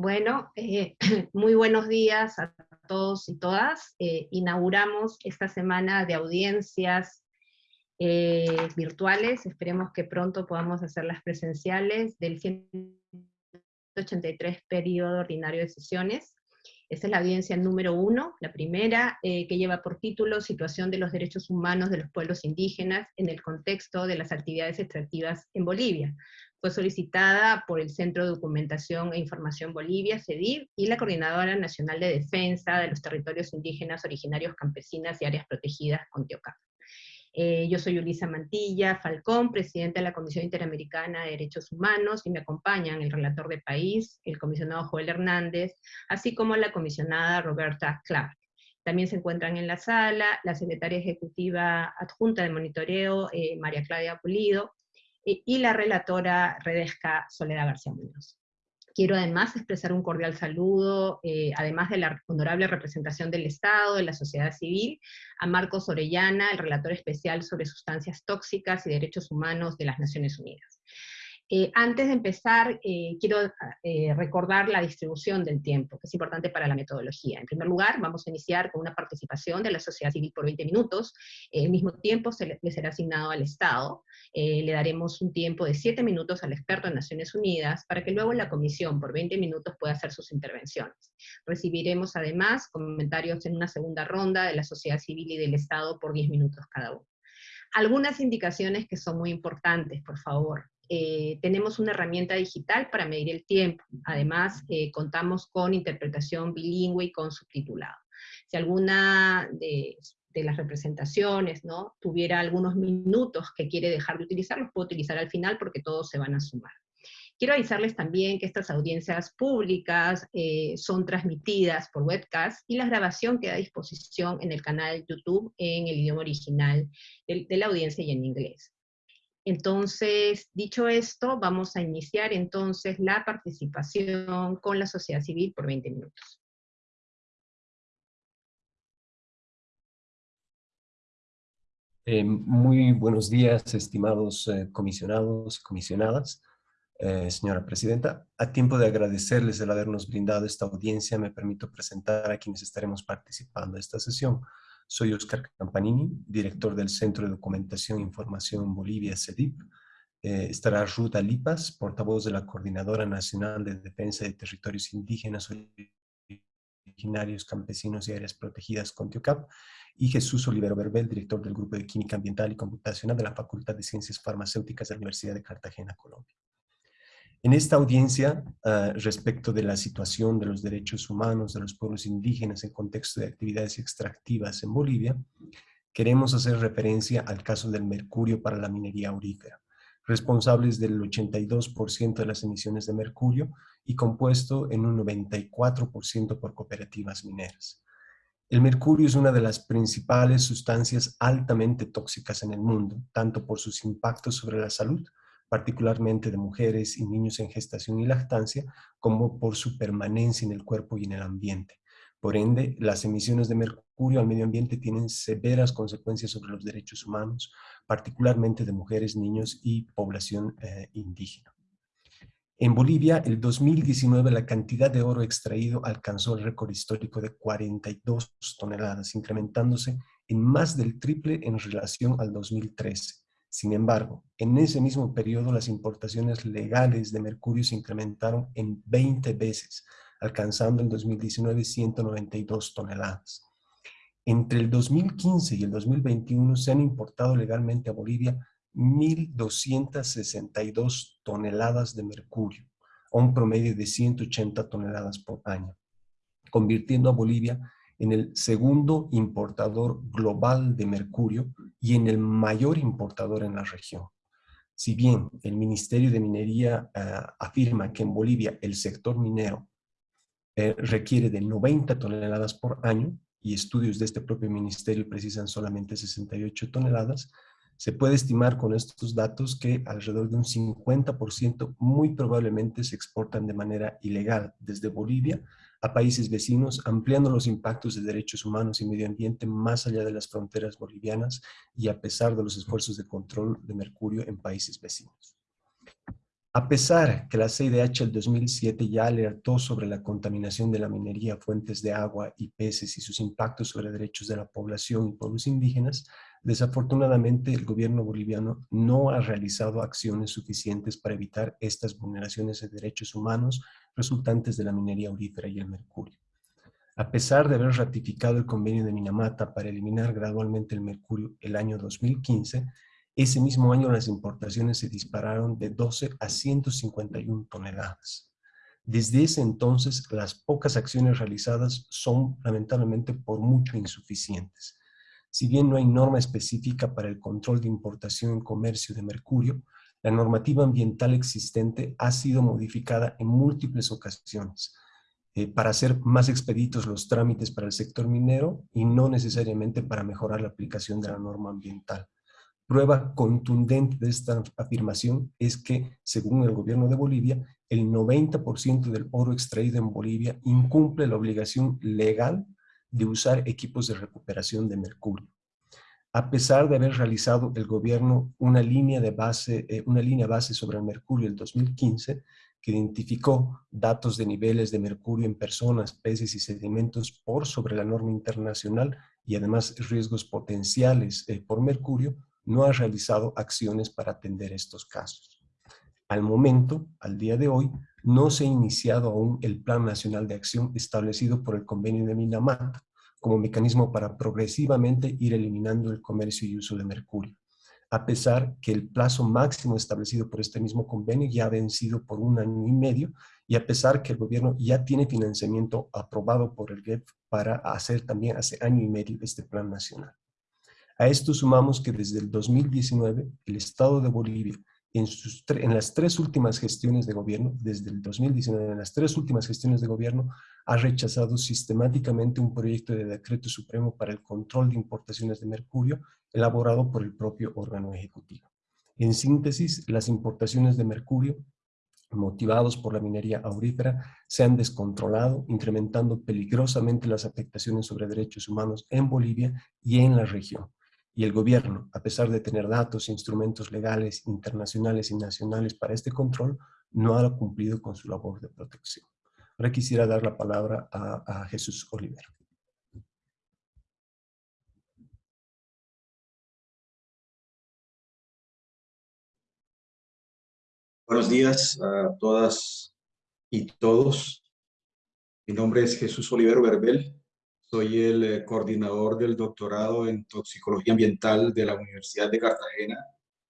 Bueno, eh, muy buenos días a todos y todas. Eh, inauguramos esta semana de audiencias eh, virtuales, esperemos que pronto podamos hacerlas presenciales, del 183 periodo ordinario de sesiones. Esta es la audiencia número uno, la primera, que lleva por título Situación de los derechos humanos de los pueblos indígenas en el contexto de las actividades extractivas en Bolivia fue solicitada por el Centro de Documentación e Información Bolivia, CEDIV, y la Coordinadora Nacional de Defensa de los Territorios Indígenas Originarios Campesinas y Áreas Protegidas, CONTIOCAP. Eh, yo soy Ulisa Mantilla Falcón, presidenta de la Comisión Interamericana de Derechos Humanos, y me acompañan el relator de país, el comisionado Joel Hernández, así como la comisionada Roberta Clark. También se encuentran en la sala la secretaria ejecutiva adjunta de monitoreo, eh, María Claudia Pulido, y la relatora Redesca Soledad García Muñoz. Quiero además expresar un cordial saludo, eh, además de la honorable representación del Estado, de la sociedad civil, a Marcos Orellana, el relator especial sobre sustancias tóxicas y derechos humanos de las Naciones Unidas. Eh, antes de empezar, eh, quiero eh, recordar la distribución del tiempo, que es importante para la metodología. En primer lugar, vamos a iniciar con una participación de la sociedad civil por 20 minutos. el mismo tiempo se le, será asignado al Estado. le daremos un tiempo de 7 minutos al experto en Naciones Unidas, para que luego la comisión por 20 minutos pueda hacer sus intervenciones. Recibiremos además comentarios en una segunda ronda de la sociedad civil y del Estado por 10 minutos cada uno. Algunas indicaciones que son muy importantes, por favor. Eh, tenemos una herramienta digital para medir el tiempo. Además, eh, contamos con interpretación bilingüe y con subtitulado. Si alguna de, las representaciones ¿no? tuviera algunos minutos que quiere dejar de utilizar, los puedo utilizar al final porque todos se van a sumar. Quiero avisarles también que estas audiencias públicas eh, son transmitidas por webcast y la grabación queda a disposición en el canal de YouTube en el idioma original de la audiencia y en inglés. Entonces, dicho esto, vamos a iniciar entonces la participación con la sociedad civil por 20 minutos. Eh, muy buenos días, estimados eh, comisionados comisionadas. Eh, señora Presidenta, a tiempo de agradecerles el habernos brindado esta audiencia, me permito presentar a quienes estaremos participando en esta sesión. Soy Oscar Campanini, director del Centro de Documentación e Información Bolivia, CEDIP. Eh, estará Ruta Lipas, portavoz de la Coordinadora Nacional de Defensa de Territorios Indígenas Originarios, Campesinos y Áreas Protegidas, CONTIOCAP, y Jesús Olivero Berbel, director del Grupo de Química Ambiental y Computacional de la Facultad de Ciencias Farmacéuticas de la Universidad de Cartagena, Colombia. En esta audiencia, ah, respecto de la situación de los derechos humanos de los pueblos indígenas en contexto de actividades extractivas en Bolivia, queremos hacer referencia al caso del mercurio para la minería aurífera, responsables del 82% de las emisiones de mercurio y compuesto en un 94% por cooperativas mineras. El mercurio es una de las principales sustancias altamente tóxicas en el mundo, tanto por sus impactos sobre la salud particularmente de mujeres y niños en gestación y lactancia, como por su permanencia en el cuerpo y en el ambiente. Por ende, las emisiones de mercurio al medio ambiente tienen severas consecuencias sobre los derechos humanos, particularmente de mujeres, niños y población eh, indígena. En Bolivia, el 2019, la cantidad de oro extraído alcanzó el récord histórico de 42 toneladas, incrementándose en más del triple en relación al 2013. Sin embargo, en ese mismo periodo las importaciones legales de mercurio se incrementaron en 20 veces, alcanzando en 2019 192 toneladas. Entre el 2015 y el 2021 se han importado legalmente a Bolivia 1.262 toneladas de mercurio, a un promedio de 180 toneladas por año, convirtiendo a Bolivia en el segundo importador global de mercurio y en el mayor importador en la región. Si bien el Ministerio de Minería eh, afirma que en Bolivia el sector minero eh, requiere de 90 toneladas por año, y estudios de este propio ministerio precisan solamente 68 toneladas, se puede estimar con estos datos que alrededor de un 50% muy probablemente se exportan de manera ilegal desde Bolivia a países vecinos, ampliando los impactos de derechos humanos y medio ambiente más allá de las fronteras bolivianas y a pesar de los esfuerzos de control de mercurio en países vecinos. A pesar que la CIDH del 2007 ya alertó sobre la contaminación de la minería, fuentes de agua y peces y sus impactos sobre derechos de la población y pueblos indígenas, desafortunadamente el gobierno boliviano no ha realizado acciones suficientes para evitar estas vulneraciones de derechos humanos resultantes de la minería aurífera y el mercurio. A pesar de haber ratificado el convenio de Minamata para eliminar gradualmente el mercurio el año 2015, ese mismo año las importaciones se dispararon de 12 a 151 toneladas. Desde ese entonces, las pocas acciones realizadas son lamentablemente por mucho insuficientes. Si bien no hay norma específica para el control de importación en comercio de mercurio, la normativa ambiental existente ha sido modificada en múltiples ocasiones eh, para hacer más expeditos los trámites para el sector minero y no necesariamente para mejorar la aplicación de la norma ambiental. Prueba contundente de esta afirmación es que, según el gobierno de Bolivia, el 90% del oro extraído en Bolivia incumple la obligación legal de usar equipos de recuperación de mercurio. A pesar de haber realizado el gobierno una línea, de base, eh, una línea base sobre el mercurio en 2015, que identificó datos de niveles de mercurio en personas, peces y sedimentos por sobre la norma internacional y además riesgos potenciales eh, por mercurio, no ha realizado acciones para atender estos casos. Al momento, al día de hoy, no se ha iniciado aún el Plan Nacional de Acción establecido por el Convenio de Minamata como mecanismo para progresivamente ir eliminando el comercio y uso de mercurio, a pesar que el plazo máximo establecido por este mismo convenio ya ha vencido por un año y medio y a pesar que el gobierno ya tiene financiamiento aprobado por el GEP para hacer también hace año y medio este plan nacional. A esto sumamos que desde el 2019 el Estado de Bolivia en, las tres últimas gestiones de gobierno, desde el 2019 en las tres últimas gestiones de gobierno, ha rechazado sistemáticamente un proyecto de decreto supremo para el control de importaciones de mercurio elaborado por el propio órgano ejecutivo. En síntesis, las importaciones de mercurio motivados por la minería aurífera, se han descontrolado, incrementando peligrosamente las afectaciones sobre derechos humanos en Bolivia y en la región y el gobierno, a pesar de tener datos e instrumentos legales, internacionales y nacionales para este control, no ha cumplido con su labor de protección. Ahora quisiera dar la palabra a, Jesús Olivero. Buenos días a todas y todos. Mi nombre es Jesús Olivero Verbel. Soy el eh, coordinador del doctorado en toxicología ambiental de la Universidad de Cartagena,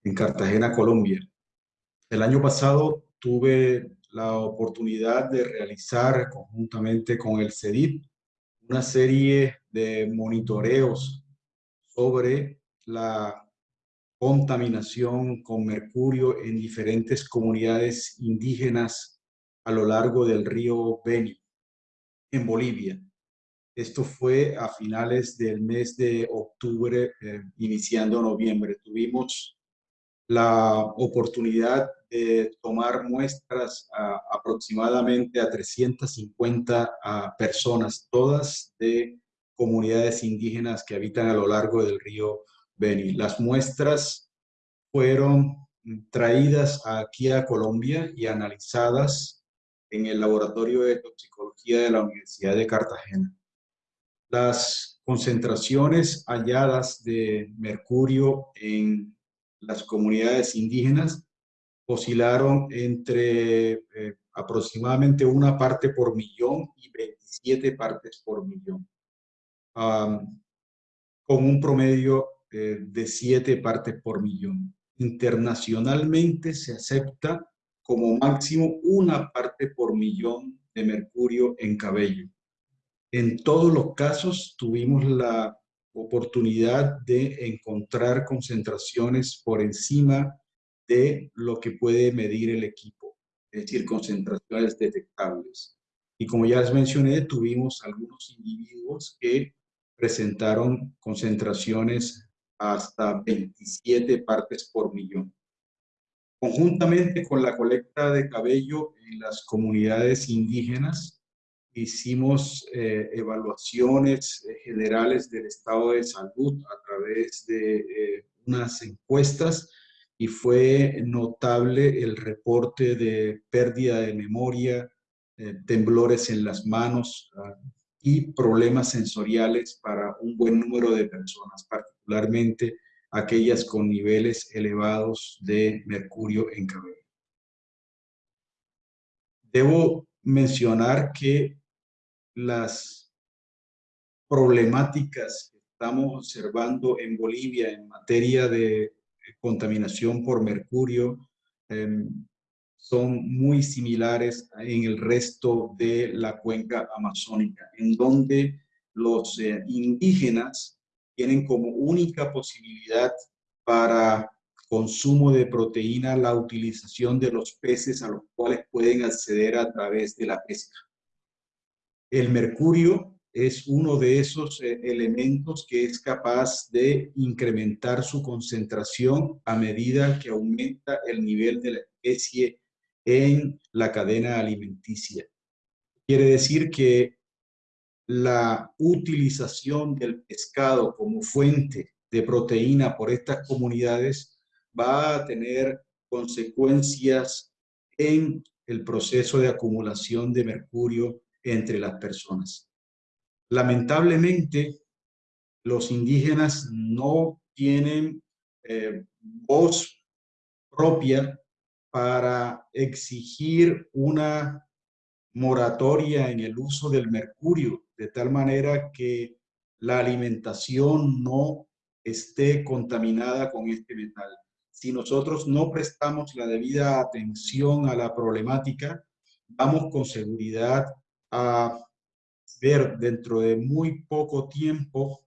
en Cartagena, Colombia. El año pasado tuve la oportunidad de realizar conjuntamente con el CEDIP una serie de monitoreos sobre la contaminación con mercurio en diferentes comunidades indígenas a lo largo del río Beni, en Bolivia. Esto fue a finales del mes de octubre, eh, iniciando noviembre. Tuvimos la oportunidad de tomar muestras aproximadamente a 350 personas, todas de comunidades indígenas que habitan a lo largo del río Beni. Las muestras fueron traídas aquí a Colombia y analizadas en el Laboratorio de Toxicología de la Universidad de Cartagena. Las concentraciones halladas de mercurio en las comunidades indígenas oscilaron entre eh, aproximadamente una parte por millón y 27 partes por millón, con un promedio eh, de 7 partes por millón. Internacionalmente se acepta como máximo una parte por millón de mercurio en cabello. En todos los casos tuvimos la oportunidad de encontrar concentraciones por encima de lo que puede medir el equipo, es decir, concentraciones detectables. Y como ya les mencioné, tuvimos algunos individuos que presentaron concentraciones hasta 27 partes por millón. Conjuntamente con la colecta de cabello en las comunidades indígenas, hicimos eh, evaluaciones eh, generales del estado de salud a través de eh, unas encuestas y fue notable el reporte de pérdida de memoria, eh, temblores en las manos ah, y problemas sensoriales para un buen número de personas, particularmente aquellas con niveles elevados de mercurio en cabello. Debo mencionar que las problemáticas que estamos observando en Bolivia en materia de contaminación por mercurio em, son muy similares en el resto de la cuenca amazónica, en donde los eh, indígenas tienen como única posibilidad para consumo de proteína la utilización de los peces a los cuales pueden acceder a través de la pesca. El mercurio es uno de esos eh, elementos que es capaz de incrementar su concentración a medida que aumenta el nivel de la especie en la cadena alimenticia. Quiere decir que la utilización del pescado como fuente de proteína por estas comunidades va a tener consecuencias en el proceso de acumulación de mercurio entre las personas. Lamentablemente, los indígenas no tienen eh, voz propia para exigir una moratoria en el uso del mercurio, de tal manera que la alimentación no esté contaminada con este metal. Si nosotros no prestamos la debida atención a la problemática, vamos con seguridad a ver dentro de muy poco tiempo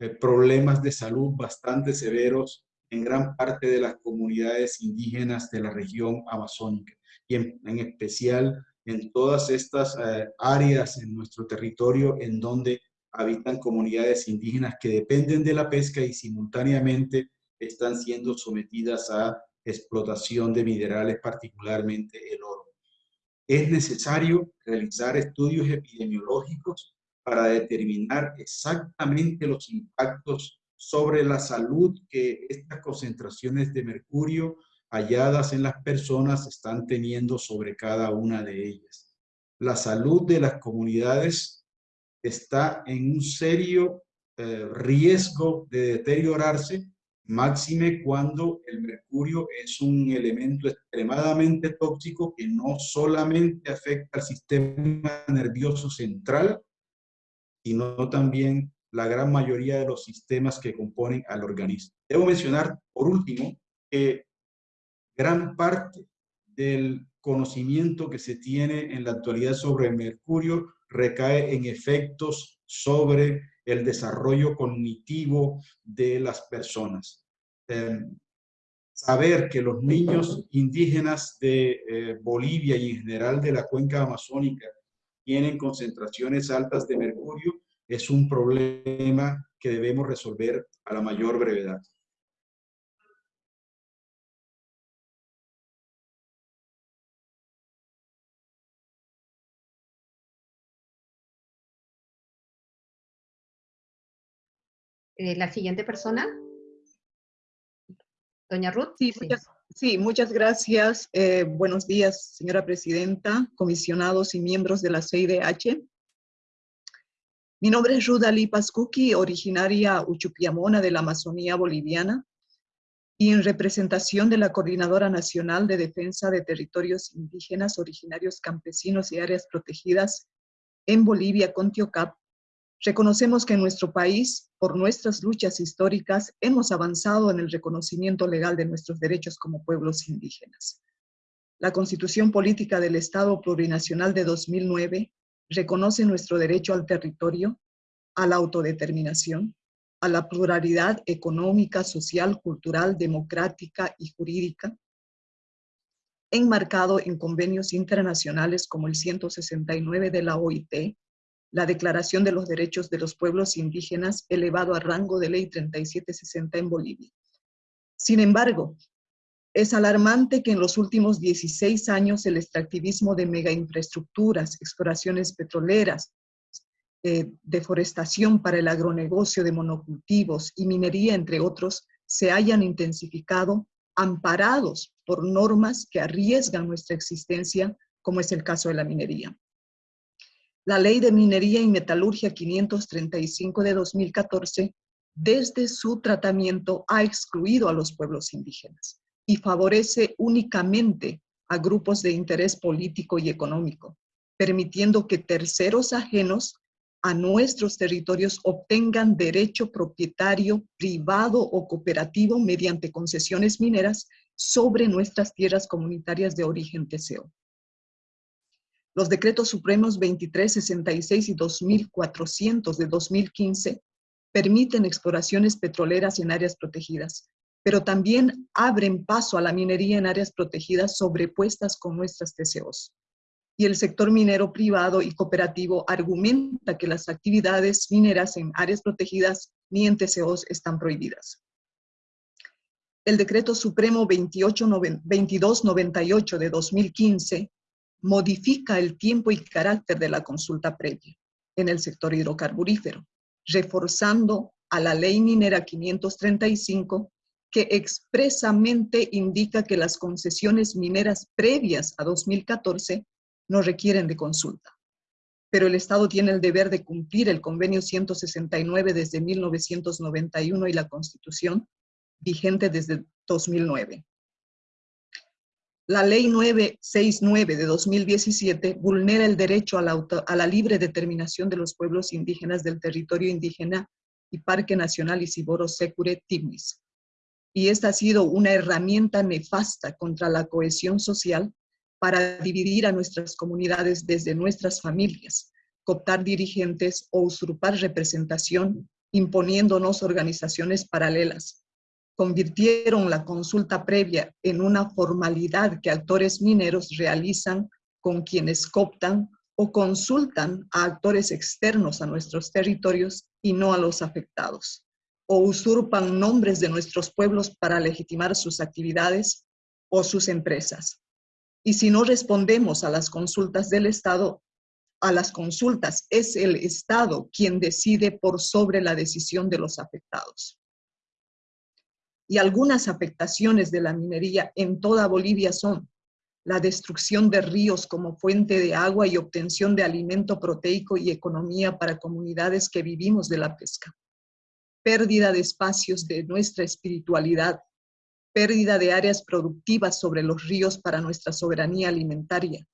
eh, problemas de salud bastante severos en gran parte de las comunidades indígenas de la región amazónica y en, especial en todas estas eh, áreas en nuestro territorio en donde habitan comunidades indígenas que dependen de la pesca y simultáneamente están siendo sometidas a explotación de minerales, particularmente el oro. Es necesario realizar estudios epidemiológicos para determinar exactamente los impactos sobre la salud que estas concentraciones de mercurio halladas en las personas están teniendo sobre cada una de ellas. La salud de las comunidades está en un serio eh, riesgo de deteriorarse, máxime cuando el mercurio es un elemento extremadamente tóxico que no solamente afecta al sistema nervioso central, sino también la gran mayoría de los sistemas que componen al organismo. Debo mencionar, por último, que gran parte del conocimiento que se tiene en la actualidad sobre el mercurio recae en efectos sobre el desarrollo cognitivo de las personas. Em, saber que los niños indígenas de eh, Bolivia y en general de la cuenca amazónica tienen concentraciones altas de mercurio es un problema que debemos resolver a la mayor brevedad. Eh, la siguiente persona. Doña Ruth. Sí, Muchas, gracias. Eh, buenos días, señora presidenta, comisionados y miembros de la CIDH. Mi nombre es Rudali Pascuki, originaria uchupiamona de la Amazonía boliviana y en representación de la Coordinadora Nacional de Defensa de Territorios Indígenas, Originarios Campesinos y Áreas Protegidas en Bolivia, Contiocap, reconocemos que en nuestro país, por nuestras luchas históricas, hemos avanzado en el reconocimiento legal de nuestros derechos como pueblos indígenas. La Constitución Política del Estado Plurinacional de 2009 reconoce nuestro derecho al territorio, a la autodeterminación, a la pluralidad económica, social, cultural, democrática y jurídica, enmarcado en convenios internacionales como el 169 de la OIT, la Declaración de los Derechos de los Pueblos Indígenas elevado a rango de Ley 3760 en Bolivia. Sin embargo, es alarmante que en los últimos 16 años el extractivismo de megainfraestructuras, exploraciones petroleras, eh, deforestación para el agronegocio de monocultivos y minería, entre otros, se hayan intensificado amparados por normas que arriesgan nuestra existencia, como es el caso de la minería. La Ley de Minería y Metalurgia 535 de 2014, desde su tratamiento, ha excluido a los pueblos indígenas y favorece únicamente a grupos de interés político y económico, permitiendo que terceros ajenos a nuestros territorios obtengan derecho propietario privado o cooperativo mediante concesiones mineras sobre nuestras tierras comunitarias de origen TCO. Los decretos supremos 2366 y 2400 de 2015 permiten exploraciones petroleras en áreas protegidas, pero también abren paso a la minería en áreas protegidas sobrepuestas con nuestras TCOs. Y el sector minero privado y cooperativo argumenta que las actividades mineras en áreas protegidas ni en TCOs están prohibidas. El decreto supremo 2298 de 2015 modifica el tiempo y carácter de la consulta previa en el sector hidrocarburífero, reforzando a la ley minera 535 que expresamente indica que las concesiones mineras previas a 2014 no requieren de consulta. Pero el Estado tiene el deber de cumplir el convenio 169 desde 1991 y la Constitución vigente desde 2009. La Ley 969 de 2017 vulnera el derecho a la, libre determinación de los pueblos indígenas del territorio indígena y Parque Nacional Isiboro Secure Tignis. Y esta ha sido una herramienta nefasta contra la cohesión social para dividir a nuestras comunidades desde nuestras familias, cooptar dirigentes o usurpar representación, imponiéndonos organizaciones paralelas, convirtieron la consulta previa en una formalidad que actores mineros realizan con quienes cooptan o consultan a actores externos a nuestros territorios y no a los afectados, o usurpan nombres de nuestros pueblos para legitimar sus actividades o sus empresas. Y si no respondemos a las consultas del Estado, a las consultas es el Estado quien decide por sobre la decisión de los afectados y algunas afectaciones de la minería en toda Bolivia son la destrucción de ríos como fuente de agua y obtención de alimento proteico y economía para comunidades que vivimos de la pesca, pérdida de espacios de nuestra espiritualidad, pérdida de áreas productivas sobre los ríos para nuestra soberanía alimentaria,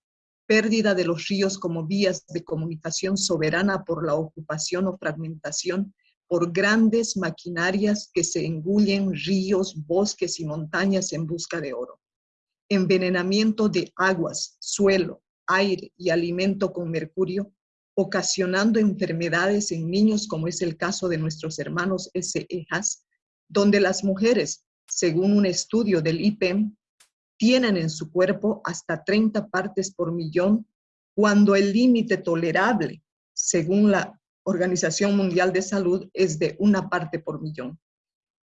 pérdida de los ríos como vías de comunicación soberana por la ocupación o fragmentación por grandes maquinarias que se engullen ríos, bosques y montañas en busca de oro. Envenenamiento de aguas, suelo, aire y alimento con mercurio, ocasionando enfermedades en niños como es el caso de nuestros hermanos SEHAS, donde las mujeres, según un estudio del IPEM, tienen en su cuerpo hasta 30 partes por millón, cuando el límite tolerable, según la Organización Mundial de Salud es de una parte por millón.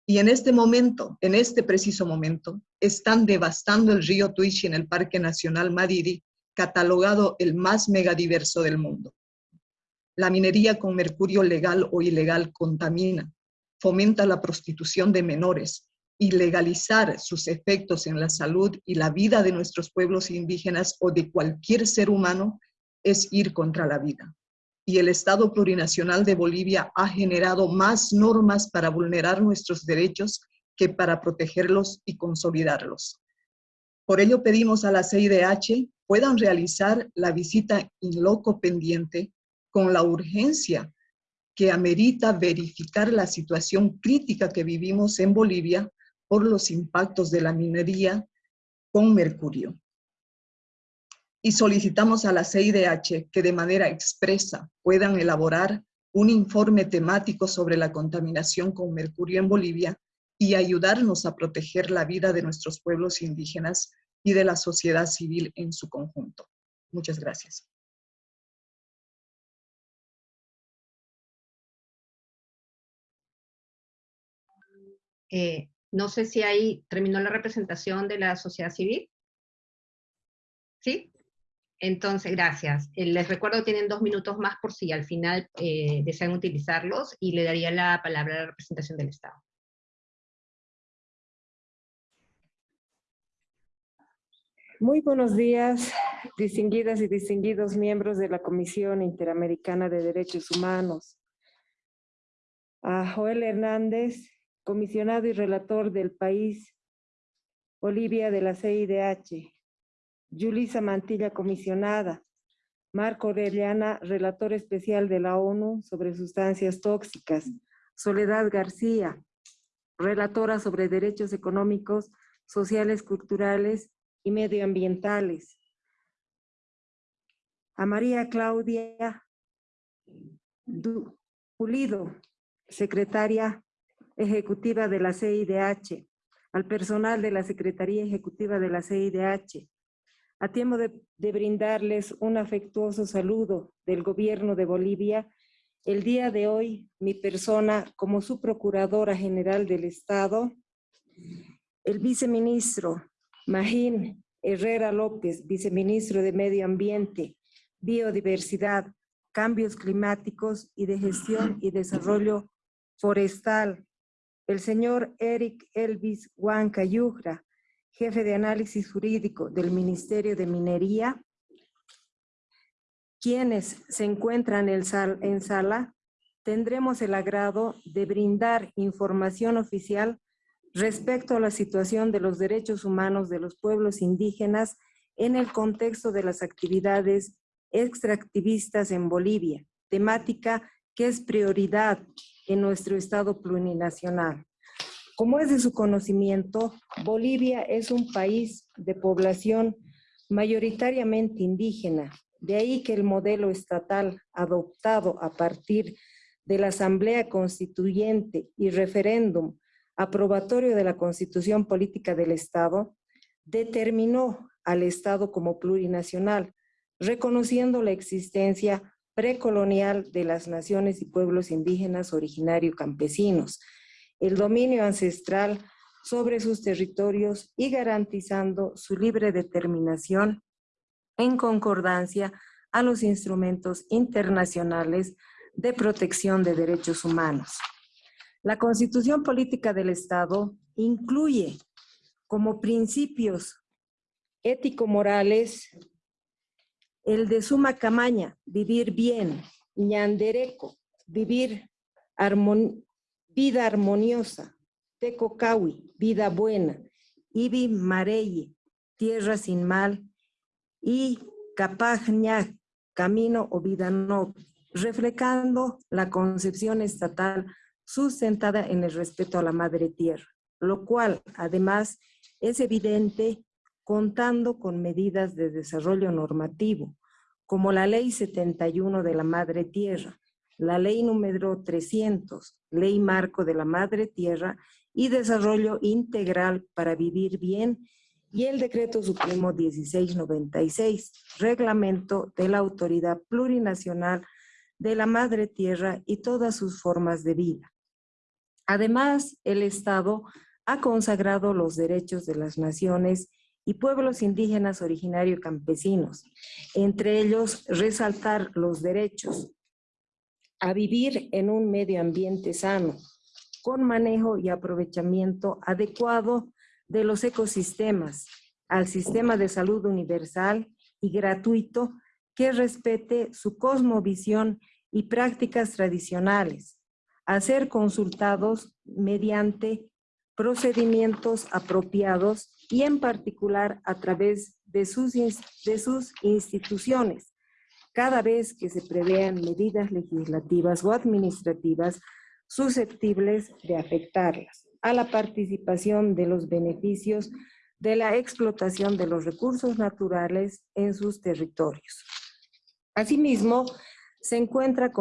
Y en este momento, en este preciso momento, están devastando el río Tuichi en el Parque Nacional Madidi, catalogado el más megadiverso del mundo. La minería con mercurio legal o ilegal contamina, fomenta la prostitución de menores y legalizar sus efectos en la salud y la vida de nuestros pueblos indígenas o de cualquier ser humano es ir contra la vida y el Estado plurinacional de Bolivia ha generado más normas para vulnerar nuestros derechos que para protegerlos y consolidarlos. Por ello pedimos a la CIDH puedan realizar la visita in loco pendiente con la urgencia que amerita verificar la situación crítica que vivimos en Bolivia por los impactos de la minería con mercurio y solicitamos a la CIDH que de manera expresa puedan elaborar un informe temático sobre la contaminación con mercurio en Bolivia y ayudarnos a proteger la vida de nuestros pueblos indígenas y de la sociedad civil en su conjunto. Muchas gracias. Eh, no sé si ahí terminó la representación de la sociedad civil. ¿Sí? Entonces, gracias. Eh, les recuerdo que tienen dos minutos más por si al final eh, desean utilizarlos y le daría la palabra a la representación del Estado. Muy buenos días, distinguidas y distinguidos miembros de la Comisión Interamericana de Derechos Humanos. A Joel Hernández, comisionado y relator del país Bolivia de la CIDH. Yulisa Mantilla, comisionada. Marco Orellana, relator especial de la ONU sobre sustancias tóxicas. Soledad García, relatora sobre derechos económicos, sociales, culturales y medioambientales. A María Claudia Pulido, secretaria ejecutiva de la CIDH, al personal de la Secretaría Ejecutiva de la CIDH, a tiempo de, brindarles un afectuoso saludo del gobierno de Bolivia, el día de hoy mi persona como su Procuradora General del Estado, el viceministro Magín Herrera López, viceministro de Medio Ambiente, Biodiversidad, Cambios Climáticos y de Gestión y Desarrollo Forestal. El señor Eric Elvis Huanca Yugra, jefe de análisis jurídico del Ministerio de Minería, quienes se encuentran en, sala, tendremos el agrado de brindar información oficial respecto a la situación de los derechos humanos de los pueblos indígenas en el contexto de las actividades extractivistas en Bolivia, temática que es prioridad en nuestro Estado plurinacional. Como es de su conocimiento, Bolivia es un país de población mayoritariamente indígena, de ahí que el modelo estatal adoptado a partir de la Asamblea Constituyente y referéndum aprobatorio de la Constitución Política del Estado, determinó al Estado como plurinacional, reconociendo la existencia precolonial de las naciones y pueblos indígenas originario campesinos, el dominio ancestral sobre sus territorios y garantizando su libre determinación en concordancia a los instrumentos internacionales de protección de derechos humanos. La Constitución Política del Estado incluye como principios ético-morales el de suma camaña, vivir bien, ñandereco, vivir vida armoniosa, tecocawi, vida buena, ibi mareye, tierra sin mal, y capajña, camino o vida noble, reflejando la concepción estatal sustentada en el respeto a la madre tierra, lo cual además es evidente contando con medidas de desarrollo normativo, como la Ley 71 de la Madre Tierra, la Ley número 300, Ley Marco de la Madre Tierra y Desarrollo Integral para Vivir Bien y el Decreto Supremo 1696, Reglamento de la Autoridad Plurinacional de la Madre Tierra y todas sus formas de vida. Además, el Estado ha consagrado los derechos de las naciones y pueblos indígenas originarios campesinos, entre ellos resaltar los derechos a vivir en un medio ambiente sano, con manejo y aprovechamiento adecuado de los ecosistemas, al sistema de salud universal y gratuito que respete su cosmovisión y prácticas tradicionales, a ser consultados mediante procedimientos apropiados y en particular a través de sus, de sus instituciones, cada vez que se prevean medidas legislativas o administrativas susceptibles de afectarlas a la participación de los beneficios de la explotación de los recursos naturales en sus territorios. Asimismo, se encuentra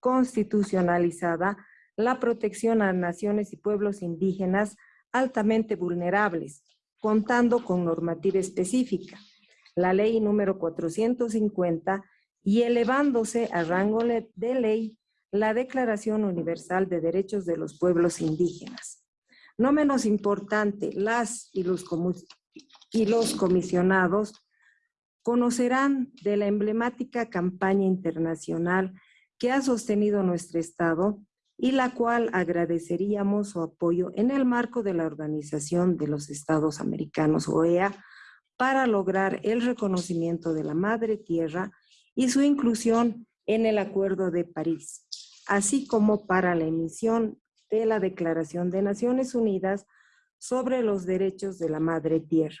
constitucionalizada la protección a naciones y pueblos indígenas altamente vulnerables, contando con normativa específica, la ley número 450 y elevándose a rango de ley la Declaración Universal de Derechos de los Pueblos Indígenas. No menos importante, las y los, y los comisionados conocerán de la emblemática campaña internacional que ha sostenido nuestro Estado y la cual agradeceríamos su apoyo en el marco de la Organización de los Estados Americanos, OEA, para lograr el reconocimiento de la Madre Tierra y su inclusión en el Acuerdo de París, así como para la emisión de la Declaración de Naciones Unidas sobre los Derechos de la Madre Tierra.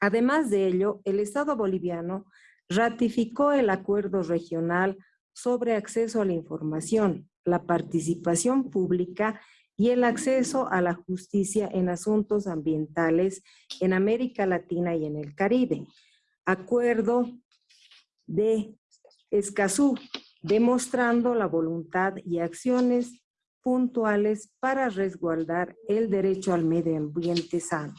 Además de ello, el Estado boliviano ratificó el Acuerdo Regional sobre Acceso a la Información, la Participación Pública y el acceso a la justicia en asuntos ambientales en América Latina y en el Caribe. Acuerdo de Escazú, demostrando la voluntad y acciones puntuales para resguardar el derecho al medio ambiente sano.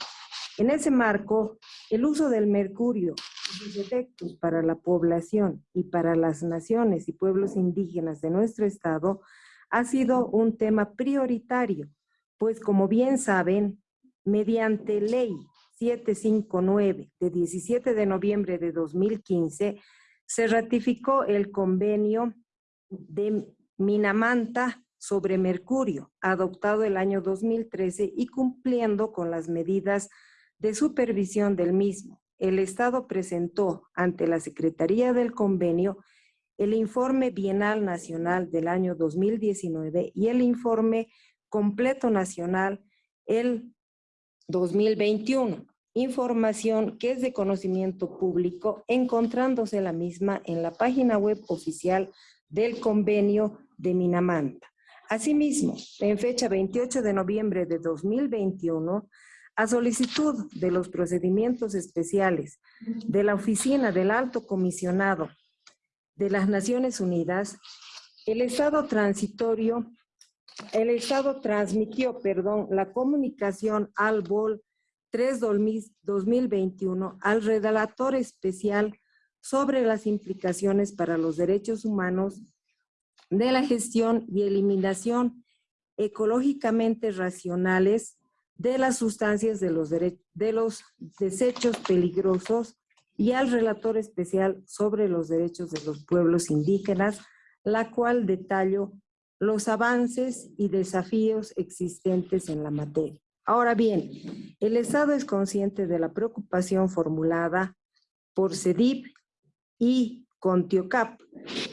En ese marco, el uso del mercurio y sus efectos para la población y para las naciones y pueblos indígenas de nuestro estado ha sido un tema prioritario, pues como bien saben, mediante ley 759 de 17 de noviembre de 2015, se ratificó el convenio de Minamanta sobre mercurio, adoptado el año 2013 y cumpliendo con las medidas de supervisión del mismo. El Estado presentó ante la Secretaría del Convenio el informe bienal nacional del año 2019 y el informe completo nacional el 2021. Información que es de conocimiento público, encontrándose la misma en la página web oficial del convenio de Minamanta. Asimismo, en fecha 28 de noviembre de 2021, a solicitud de los procedimientos especiales de la Oficina del Alto Comisionado de las Naciones Unidas, el Estado transitorio, el Estado transmitió, perdón, la comunicación al BOL 3 2021 al redactor especial sobre las implicaciones para los derechos humanos de la gestión y eliminación ecológicamente racionales de las sustancias de los, de los desechos peligrosos y al relator especial sobre los derechos de los pueblos indígenas, la cual detalló los avances y desafíos existentes en la materia. Ahora bien, el Estado es consciente de la preocupación formulada por CEDIP y CONTIOCAP,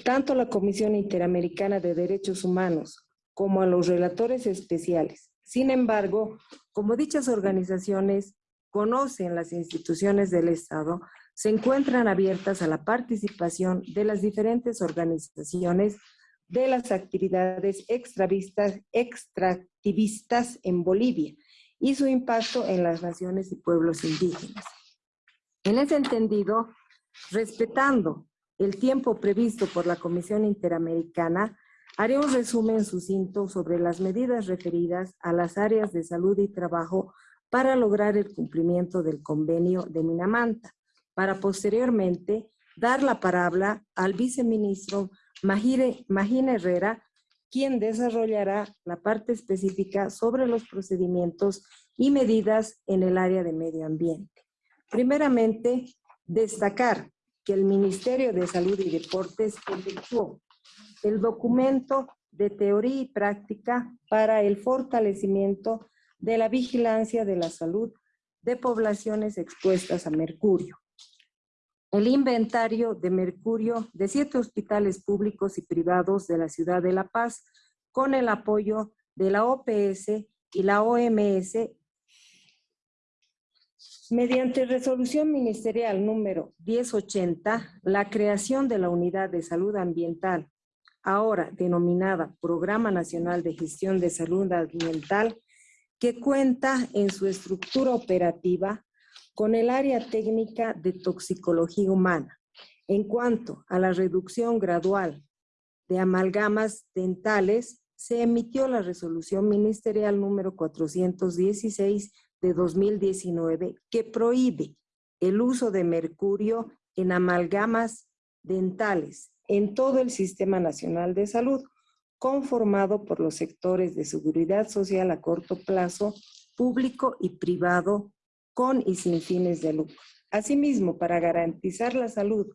tanto la Comisión Interamericana de Derechos Humanos como a los relatores especiales. Sin embargo, como dichas organizaciones conocen las instituciones del Estado, se encuentran abiertas a la participación de las diferentes organizaciones de las actividades extractivistas en Bolivia y su impacto en las naciones y pueblos indígenas. En ese entendido, respetando el tiempo previsto por la Comisión Interamericana, haré un resumen sucinto sobre las medidas referidas a las áreas de salud y trabajo para lograr el cumplimiento del convenio de Minamanta, para posteriormente dar la palabra al viceministro Magina Herrera, quien desarrollará la parte específica sobre los procedimientos y medidas en el área de medio ambiente. Primeramente, destacar que el Ministerio de Salud y Deportes efectuó el documento de teoría y práctica para el fortalecimiento de la vigilancia de la salud de poblaciones expuestas a mercurio el inventario de mercurio de siete hospitales públicos y privados de la ciudad de La Paz con el apoyo de la OPS y la OMS mediante resolución ministerial número 1080, la creación de la Unidad de Salud Ambiental, ahora denominada Programa Nacional de Gestión de Salud Ambiental, que cuenta en su estructura operativa con el área técnica de toxicología humana. En cuanto a la reducción gradual de amalgamas dentales, se emitió la resolución ministerial número 416 de 2019 que prohíbe el uso de mercurio en amalgamas dentales en todo el Sistema Nacional de Salud, conformado por los sectores de seguridad social a corto plazo, público y privado con y sin fines de lucro. Asimismo, para garantizar la salud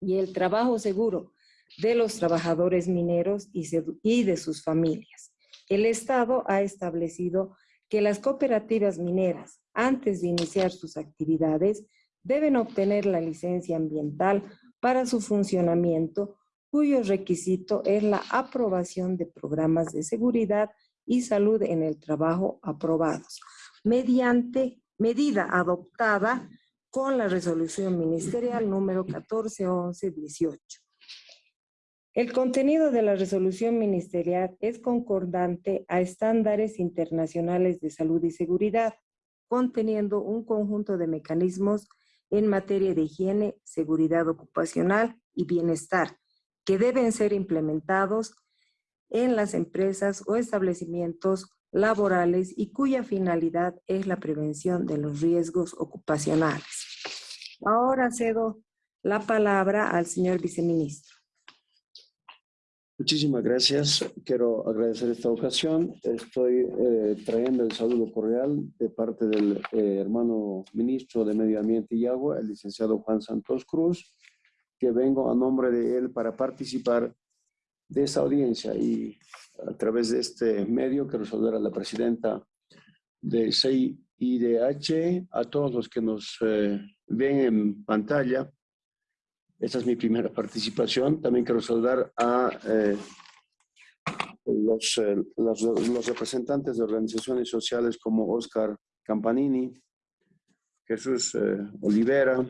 y el trabajo seguro de los trabajadores mineros y de sus familias, el Estado ha establecido que las cooperativas mineras, antes de iniciar sus actividades, deben obtener la licencia ambiental para su funcionamiento, cuyo requisito es la aprobación de programas de seguridad y salud en el trabajo aprobados, mediante medida adoptada con la resolución ministerial número 141118. El contenido de la resolución ministerial es concordante a estándares internacionales de salud y seguridad, conteniendo un conjunto de mecanismos en materia de higiene, seguridad ocupacional y bienestar, que deben ser implementados en las empresas o establecimientos laborales y cuya finalidad es la prevención de los riesgos ocupacionales. Ahora cedo la palabra al señor viceministro. Muchísimas gracias. Quiero agradecer esta ocasión. Estoy eh, trayendo el saludo cordial de parte del eh, hermano ministro de Medio Ambiente y Agua, el licenciado Juan Santos Cruz, que vengo a nombre de él para participar de esta audiencia y a través de este medio quiero saludar a la presidenta de CIDH, a todos los que nos eh, ven en pantalla, esta es mi primera participación. También quiero saludar a eh, los, eh, los, los, representantes de organizaciones sociales como Oscar Campanini, Jesús Olivera,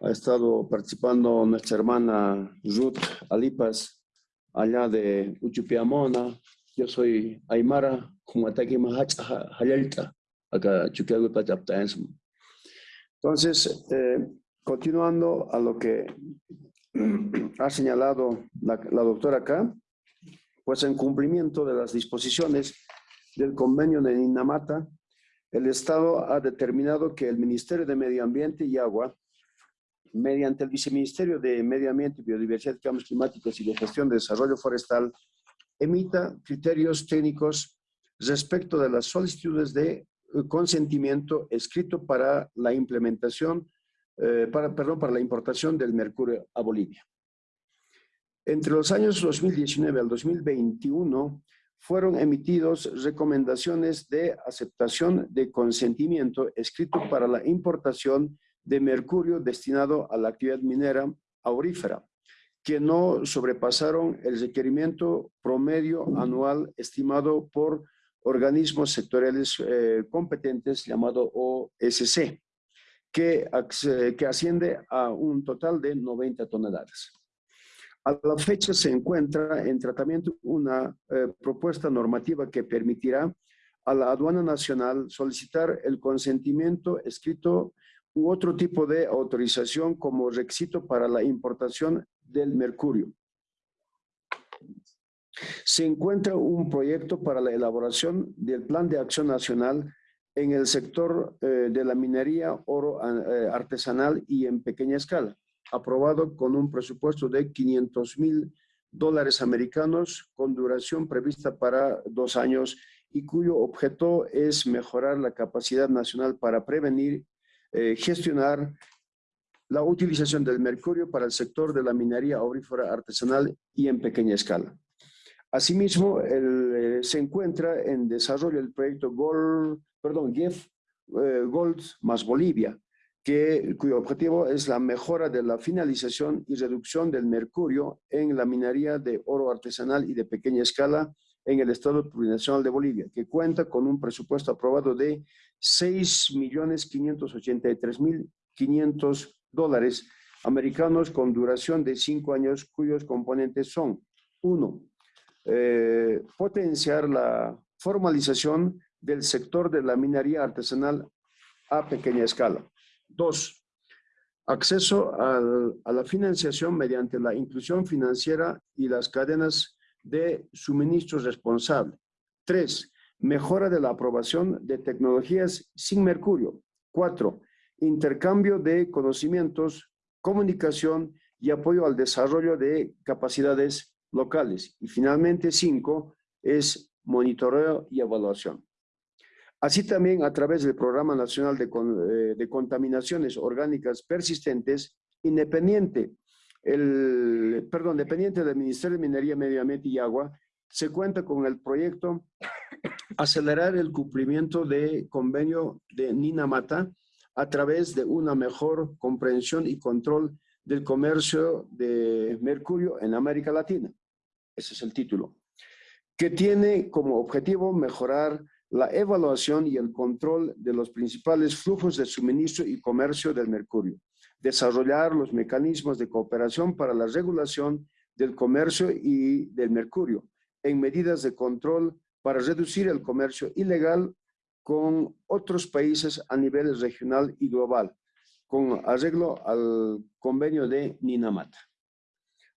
ha estado participando nuestra hermana Ruth Alipas, allá de Uchupiamona. Yo soy Aymara, como ataque acá Entonces, eh, Continuando a lo que ha señalado la, doctora acá, pues en cumplimiento de las disposiciones del convenio de Ninamata, el Estado ha determinado que el Ministerio de Medio Ambiente y Agua, mediante el Viceministerio de Medio Ambiente, Biodiversidad, Cambios Climáticos y de Gestión de Desarrollo Forestal, emita criterios técnicos respecto de las solicitudes de consentimiento escrito para la implementación eh, para, perdón, para la importación del mercurio a Bolivia. Entre los años 2019 al 2021 fueron emitidos recomendaciones de aceptación de consentimiento escrito para la importación de mercurio destinado a la actividad minera aurífera, que no sobrepasaron el requerimiento promedio anual estimado por organismos sectoriales eh, competentes llamado OSC que, que asciende a un total de 90 toneladas. A la fecha se encuentra en tratamiento una eh, propuesta normativa que permitirá a la aduana nacional solicitar el consentimiento escrito u otro tipo de autorización como requisito para la importación del mercurio. Se encuentra un proyecto para la elaboración del Plan de Acción Nacional en el sector eh, de la minería oro eh, artesanal y en pequeña escala, aprobado con un presupuesto de 500 mil dólares americanos con duración prevista para dos años y cuyo objeto es mejorar la capacidad nacional para prevenir, eh, gestionar la utilización del mercurio para el sector de la minería aurífera artesanal y en pequeña escala. Asimismo, se encuentra en desarrollo el proyecto Gold perdón, GIF eh, Gold más Bolivia, que, cuyo objetivo es la mejora de la finalización y reducción del mercurio en la minería de oro artesanal y de pequeña escala en el Estado Plurinacional de Bolivia, que cuenta con un presupuesto aprobado de 6.583.500 dólares americanos con duración de cinco años, cuyos componentes son, uno, eh, potenciar la formalización del sector de la minería artesanal a pequeña escala. Dos, acceso a la financiación mediante la inclusión financiera y las cadenas de suministro responsable. Tres, mejora de la aprobación de tecnologías sin mercurio. Cuatro, intercambio de conocimientos, comunicación y apoyo al desarrollo de capacidades locales. Y finalmente, cinco, es monitoreo y evaluación. Así también a través del Programa Nacional eh, de, Contaminaciones Orgánicas Persistentes, independiente, el, perdón, dependiente del Ministerio de Minería, Medio Ambiente y Agua, se cuenta con el proyecto acelerar el cumplimiento de convenio de Ninamata a través de una mejor comprensión y control del comercio de mercurio en América Latina. Ese es el título. Que tiene como objetivo mejorar la evaluación y el control de los principales flujos de suministro y comercio del mercurio. Desarrollar los mecanismos de cooperación para la regulación del comercio y del mercurio en medidas de control para reducir el comercio ilegal con otros países a nivel regional y global, con arreglo al convenio de Ninamata.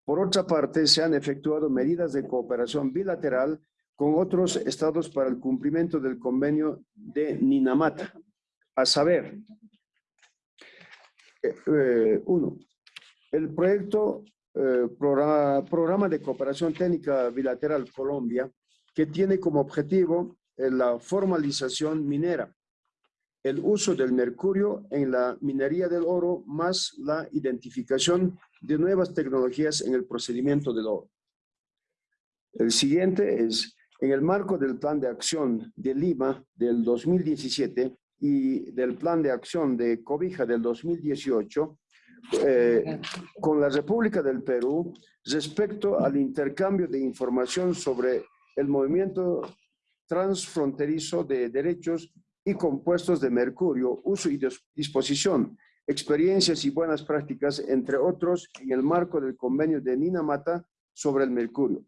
Por otra parte, se han efectuado medidas de cooperación bilateral con otros estados para el cumplimiento del convenio de Ninamata, a saber, eh, eh, uno, el proyecto eh, programa, programa de Cooperación Técnica Bilateral Colombia, que tiene como objetivo la formalización minera, el uso del mercurio en la minería del oro, más la identificación de nuevas tecnologías en el procedimiento del oro. El siguiente es, en el marco del Plan de Acción de Lima del 2017 y del Plan de Acción de Cobija del 2018, eh, con la República del Perú respecto al intercambio de información sobre el movimiento transfronterizo de derechos y compuestos de mercurio, uso y disposición, experiencias y buenas prácticas, entre otros, en el marco del convenio de Ninamata sobre el mercurio.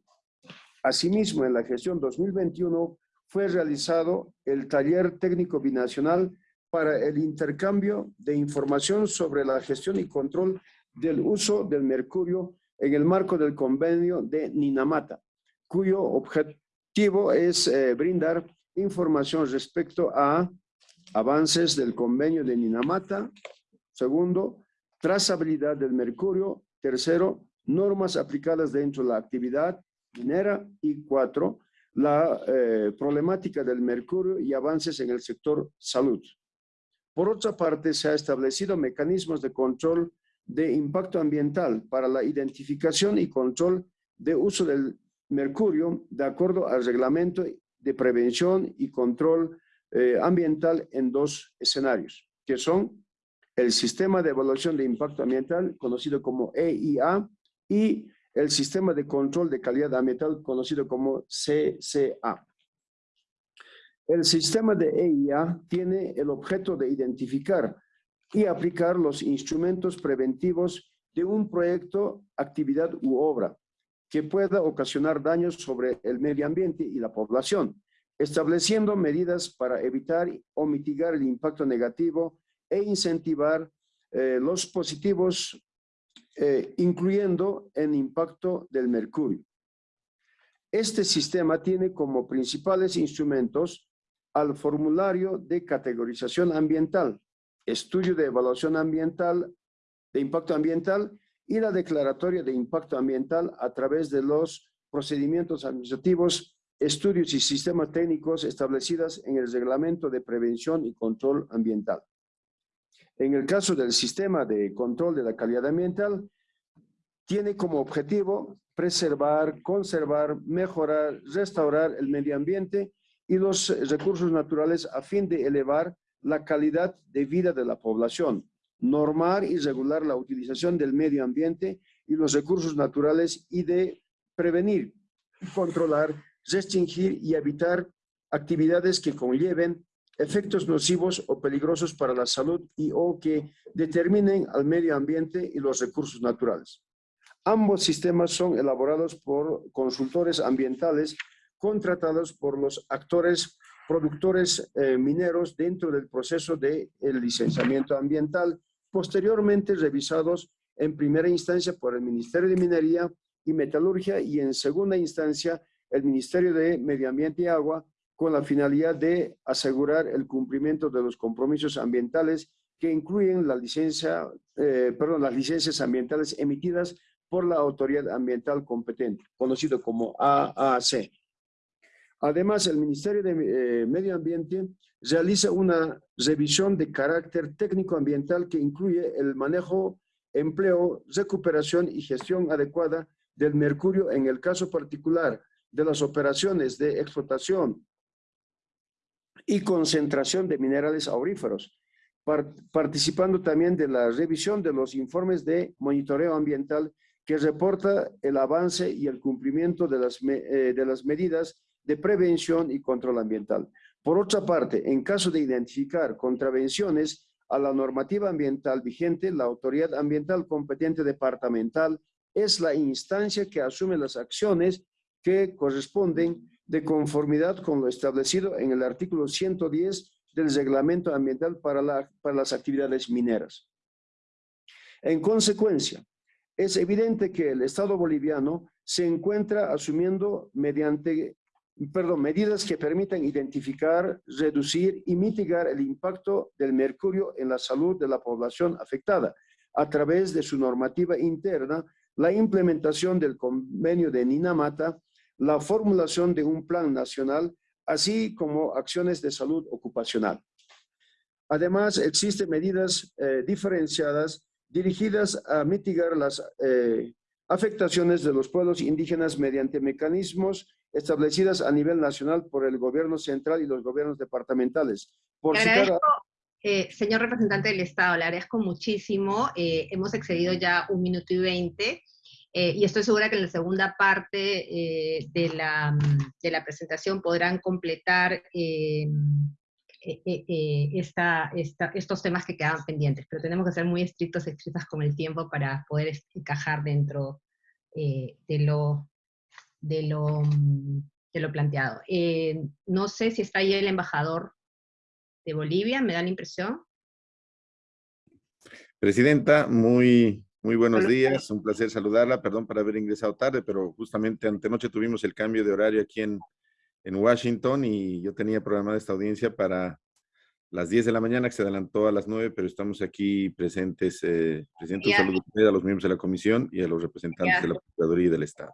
Asimismo, en la gestión 2021 fue realizado el taller técnico binacional para el intercambio de información sobre la gestión y control del uso del mercurio en el marco del convenio de Ninamata, cuyo objeto es eh, brindar información respecto a avances del convenio de Ninamata. Segundo, trazabilidad del mercurio. Tercero, normas aplicadas dentro de la actividad minera. Y cuatro, la eh, problemática del mercurio y avances en el sector salud. Por otra parte, se ha establecido mecanismos de control de impacto ambiental para la identificación y control de uso del mercurio de acuerdo al reglamento de prevención y control eh, ambiental en dos escenarios, que son el sistema de evaluación de impacto ambiental, conocido como EIA, y el sistema de control de calidad ambiental, conocido como CCA. El sistema de EIA tiene el objeto de identificar y aplicar los instrumentos preventivos de un proyecto, actividad u obra, que pueda ocasionar daños sobre el medio ambiente y la población, estableciendo medidas para evitar o mitigar el impacto negativo e incentivar eh, los positivos, eh, incluyendo el impacto del mercurio. Este sistema tiene como principales instrumentos al formulario de categorización ambiental, estudio de evaluación ambiental, de impacto ambiental y la declaratoria de impacto ambiental a través de los procedimientos administrativos, estudios y sistemas técnicos establecidos en el Reglamento de Prevención y Control Ambiental. En el caso del sistema de control de la calidad ambiental, tiene como objetivo preservar, conservar, mejorar, restaurar el medio ambiente y los recursos naturales a fin de elevar la calidad de vida de la población, normar y regular la utilización del medio ambiente y los recursos naturales y de prevenir, controlar, restringir y evitar actividades que conlleven efectos nocivos o peligrosos para la salud y o que determinen al medio ambiente y los recursos naturales. Ambos sistemas son elaborados por consultores ambientales contratados por los actores productores eh, mineros dentro del proceso de licenciamiento ambiental posteriormente revisados en primera instancia por el Ministerio de Minería y Metalurgia y en segunda instancia el Ministerio de Medio Ambiente y Agua con la finalidad de asegurar el cumplimiento de los compromisos ambientales que incluyen la licencia, eh, perdón, las licencias ambientales emitidas por la autoridad ambiental competente, conocido como AAC. Además, el Ministerio de eh, Medio Ambiente realiza una revisión de carácter técnico-ambiental que incluye el manejo, empleo, recuperación y gestión adecuada del mercurio en el caso particular de las operaciones de explotación, y concentración de minerales auríferos, participando también de la revisión de los informes de monitoreo ambiental que reporta el avance y el cumplimiento de las, eh, de las medidas de prevención y control ambiental. Por otra parte, en caso de identificar contravenciones a la normativa ambiental vigente, la autoridad ambiental competente departamental es la instancia que asume las acciones que corresponden de conformidad con lo establecido en el artículo 110 del Reglamento Ambiental para, para las actividades mineras. En consecuencia, es evidente que el Estado boliviano se encuentra asumiendo mediante, perdón, medidas que permitan identificar, reducir y mitigar el impacto del mercurio en la salud de la población afectada a través de su normativa interna, la implementación del convenio de Ninamata, la formulación de un plan nacional, así como acciones de salud ocupacional. Además, existen medidas eh, diferenciadas dirigidas a mitigar las eh, afectaciones de los pueblos indígenas mediante mecanismos establecidas a nivel nacional por el gobierno central y los gobiernos departamentales. Por agradezco, eh, señor representante del Estado, le agradezco muchísimo. Hemos excedido ya un minuto y veinte. Y estoy segura que en la segunda parte de la, de, la, presentación podrán completar eh, eh, eh, esta, estos temas que quedaban pendientes, pero tenemos que ser muy estrictos, estrictas con el tiempo para poder encajar dentro de, lo, de, lo, de lo planteado. no sé si está ahí el embajador de Bolivia, me da la impresión. Presidenta, muy, muy buenos días, un placer saludarla, perdón por haber ingresado tarde, pero justamente antenoche tuvimos el cambio de horario aquí en, en Washington y yo tenía programada esta audiencia para las 10 de la mañana, que se adelantó a las 9, pero estamos aquí presentes, eh, Presidente, un saludo a los miembros de la comisión y a los representantes de la Procuraduría y del Estado.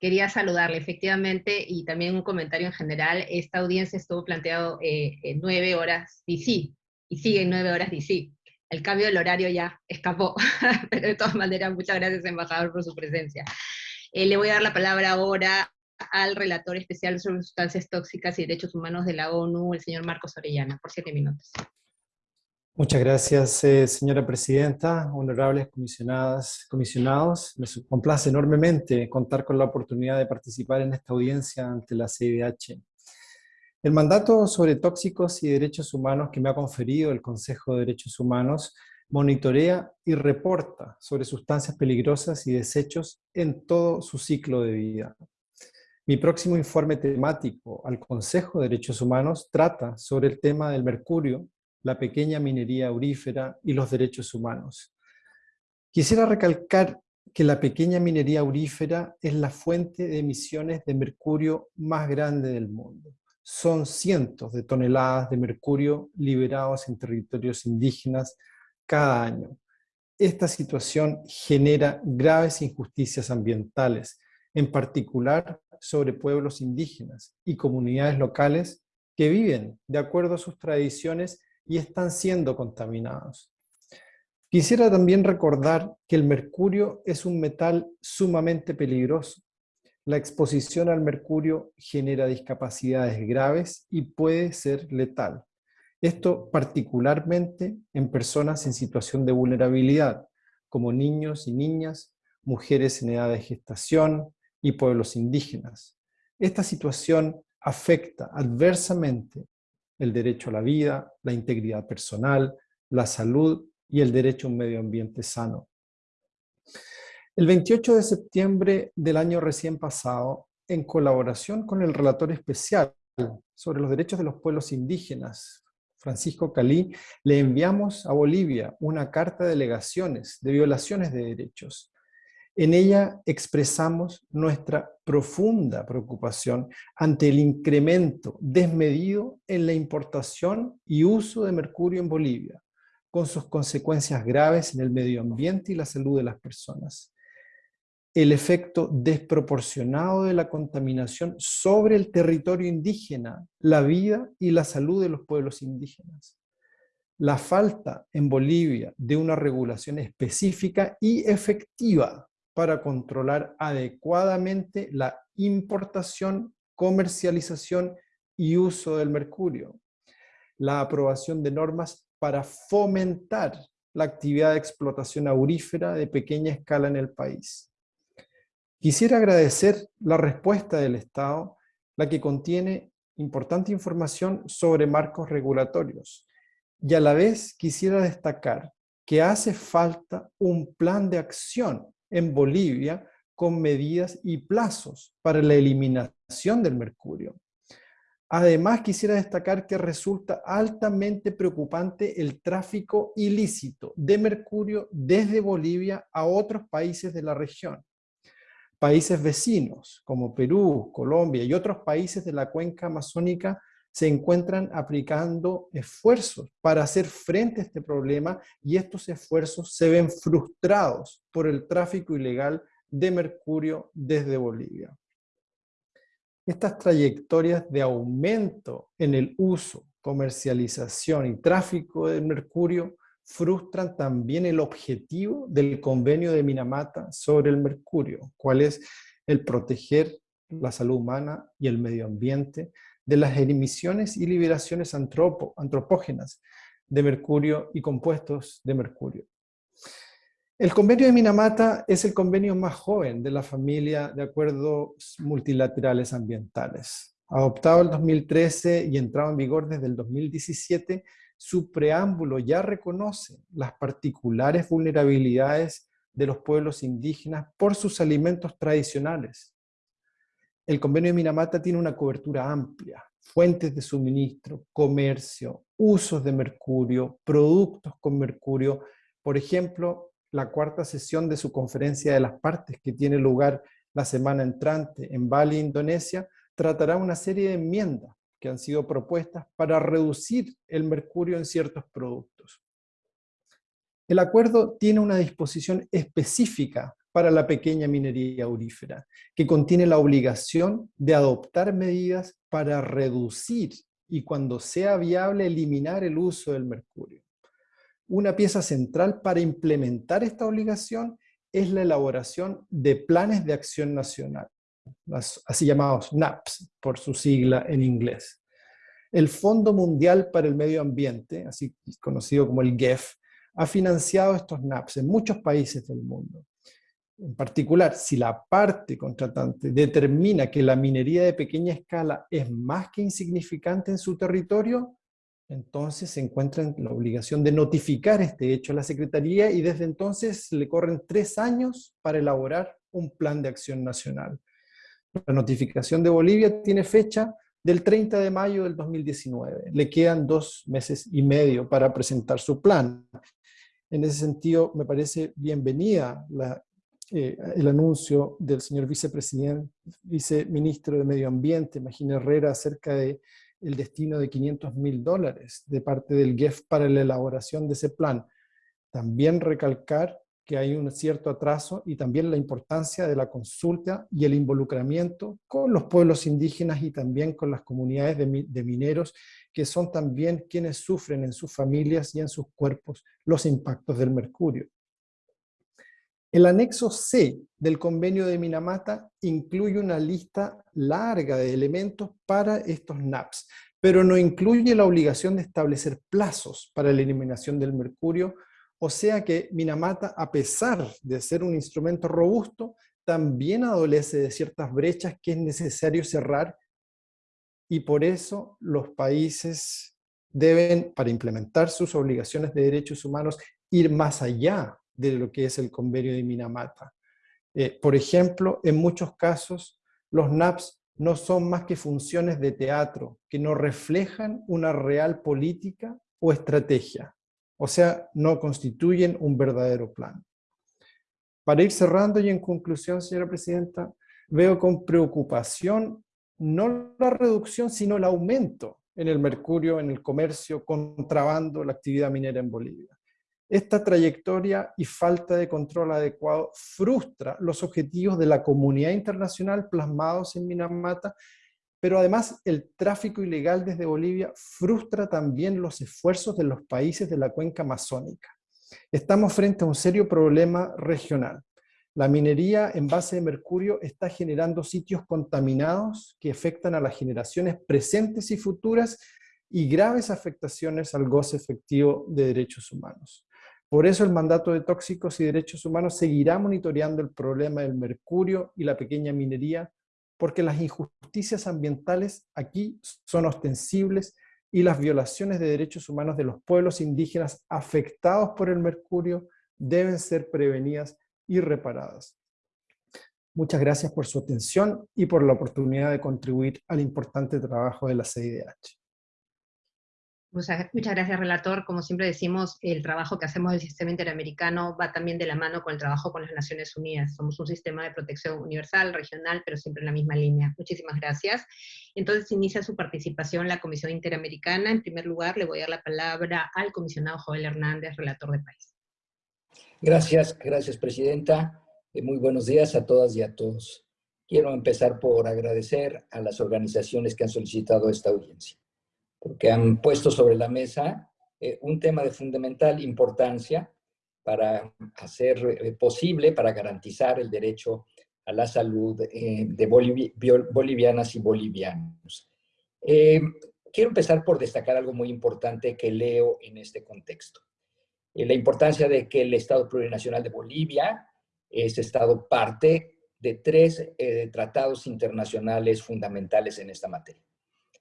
Quería saludarle, efectivamente, y también un comentario en general. Esta audiencia estuvo planteado eh, en 9 horas DC, y sigue en 9 horas DC. El cambio del horario ya escapó, pero de todas maneras, muchas gracias, embajador, por su presencia. Eh, le voy a dar la palabra ahora al relator especial sobre sustancias tóxicas y derechos humanos de la ONU, el señor Marcos Orellana, por siete minutos. Muchas gracias, eh, señora presidenta, honorables comisionadas, comisionados. Me complace enormemente contar con la oportunidad de participar en esta audiencia ante la CIDH. El mandato sobre tóxicos y derechos humanos que me ha conferido el Consejo de Derechos Humanos monitorea y reporta sobre sustancias peligrosas y desechos en todo su ciclo de vida. Mi próximo informe temático al Consejo de Derechos Humanos trata sobre el tema del mercurio, la pequeña minería aurífera y los derechos humanos. Quisiera recalcar que la pequeña minería aurífera es la fuente de emisiones de mercurio más grande del mundo. Son cientos de toneladas de mercurio liberados en territorios indígenas cada año. Esta situación genera graves injusticias ambientales, en particular sobre pueblos indígenas y comunidades locales que viven de acuerdo a sus tradiciones y están siendo contaminados. Quisiera también recordar que el mercurio es un metal sumamente peligroso. La exposición al mercurio genera discapacidades graves y puede ser letal. Esto particularmente en personas en situación de vulnerabilidad, como niños y niñas, mujeres en edad de gestación, y pueblos indígenas. Esta situación afecta adversamente el derecho a la vida, la integridad personal, la salud y el derecho a un medio ambiente sano. El 28 de septiembre del año recién pasado, en colaboración con el relator especial sobre los derechos de los pueblos indígenas, Francisco Calí, le enviamos a Bolivia una carta de delegaciones de violaciones de derechos en ella expresamos nuestra profunda preocupación ante el incremento desmedido en la importación y uso de mercurio en Bolivia, con sus consecuencias graves en el medio ambiente y la salud de las personas. El efecto desproporcionado de la contaminación sobre el territorio indígena, la vida y la salud de los pueblos indígenas. La falta en Bolivia de una regulación específica y efectiva para controlar adecuadamente la importación, comercialización y uso del mercurio. la aprobación de normas para fomentar la actividad de explotación aurífera de pequeña escala en el país. Quisiera agradecer la respuesta del Estado, la que contiene importante información sobre marcos regulatorios, y a la vez quisiera destacar que hace falta un plan de acción en Bolivia con medidas y plazos para la eliminación del mercurio. Además, quisiera destacar que resulta altamente preocupante el tráfico ilícito de mercurio desde Bolivia a otros países de la región. Países vecinos como Perú, Colombia y otros países de la cuenca amazónica se encuentran aplicando esfuerzos para hacer frente a este problema y estos esfuerzos se ven frustrados por el tráfico ilegal de mercurio desde Bolivia. Estas trayectorias de aumento en el uso, comercialización y tráfico de mercurio frustran también el objetivo del convenio de Minamata sobre el mercurio, cuál es el proteger la salud humana y el medio ambiente de las emisiones y liberaciones antropógenas de mercurio y compuestos de mercurio. El convenio de Minamata es el convenio más joven de la familia de acuerdos multilaterales ambientales. Adoptado en 2013 y entrado en vigor desde el 2017, su preámbulo ya reconoce las particulares vulnerabilidades de los pueblos indígenas por sus alimentos tradicionales. El convenio de Minamata tiene una cobertura amplia, fuentes de suministro, comercio, usos de mercurio, productos con mercurio. Por ejemplo, la cuarta sesión de su conferencia de las partes que tiene lugar la semana entrante en Bali, Indonesia, tratará una serie de enmiendas que han sido propuestas para reducir el mercurio en ciertos productos. El acuerdo tiene una disposición específica para la pequeña minería aurífera, que contiene la obligación de adoptar medidas para reducir y cuando sea viable eliminar el uso del mercurio. Una pieza central para implementar esta obligación es la elaboración de planes de acción nacional, así llamados NAPS, por su sigla en inglés. El Fondo Mundial para el Medio Ambiente, así conocido como el GEF, ha financiado estos NAPS en muchos países del mundo. En particular, si la parte contratante determina que la minería de pequeña escala es más que insignificante en su territorio, entonces se encuentra en la obligación de notificar este hecho a la Secretaría y desde entonces le corren tres años para elaborar un plan de acción nacional. La notificación de Bolivia tiene fecha del 30 de mayo del 2019. Le quedan dos meses y medio para presentar su plan. En ese sentido, me parece bienvenida la, eh, el anuncio del señor vicepresidente, viceministro de Medio Ambiente, Magín Herrera, acerca de el destino de 500 mil dólares de parte del GEF para la elaboración de ese plan. También recalcar que hay un cierto atraso y también la importancia de la consulta y el involucramiento con los pueblos indígenas y también con las comunidades de, de mineros, que son también quienes sufren en sus familias y en sus cuerpos los impactos del mercurio. El anexo C del convenio de Minamata incluye una lista larga de elementos para estos NAPs, pero no incluye la obligación de establecer plazos para la eliminación del mercurio, o sea que Minamata, a pesar de ser un instrumento robusto, también adolece de ciertas brechas que es necesario cerrar y por eso los países deben, para implementar sus obligaciones de derechos humanos, ir más allá de lo que es el convenio de Minamata. Eh, por ejemplo, en muchos casos, los NAPs no son más que funciones de teatro que no reflejan una real política o estrategia, o sea, no constituyen un verdadero plan. Para ir cerrando y en conclusión, señora Presidenta, veo con preocupación no la reducción, sino el aumento en el mercurio, en el comercio, contrabando, la actividad minera en Bolivia. Esta trayectoria y falta de control adecuado frustra los objetivos de la comunidad internacional plasmados en Minamata, pero además el tráfico ilegal desde Bolivia frustra también los esfuerzos de los países de la cuenca amazónica. Estamos frente a un serio problema regional. La minería en base de mercurio está generando sitios contaminados que afectan a las generaciones presentes y futuras y graves afectaciones al goce efectivo de derechos humanos. Por eso el mandato de tóxicos y derechos humanos seguirá monitoreando el problema del mercurio y la pequeña minería, porque las injusticias ambientales aquí son ostensibles y las violaciones de derechos humanos de los pueblos indígenas afectados por el mercurio deben ser prevenidas y reparadas. Muchas gracias por su atención y por la oportunidad de contribuir al importante trabajo de la CIDH. Muchas, gracias, relator. Como siempre decimos, el trabajo que hacemos del sistema interamericano va también de la mano con el trabajo con las Naciones Unidas. Somos un sistema de protección universal, regional, pero siempre en la misma línea. Muchísimas gracias. Entonces inicia su participación la Comisión Interamericana. En primer lugar, le voy a dar la palabra al comisionado Joel Hernández, relator de país. Gracias, gracias, Presidenta. Eh, muy buenos días a todas y a todos. Quiero empezar por agradecer a las organizaciones que han solicitado esta audiencia, porque han puesto sobre la mesa eh, un tema de fundamental importancia para hacer eh, posible, para garantizar el derecho a la salud de bolivianas y bolivianos. quiero empezar por destacar algo muy importante que leo en este contexto. la importancia de que el Estado Plurinacional de Bolivia es Estado parte de tres eh, tratados internacionales fundamentales en esta materia.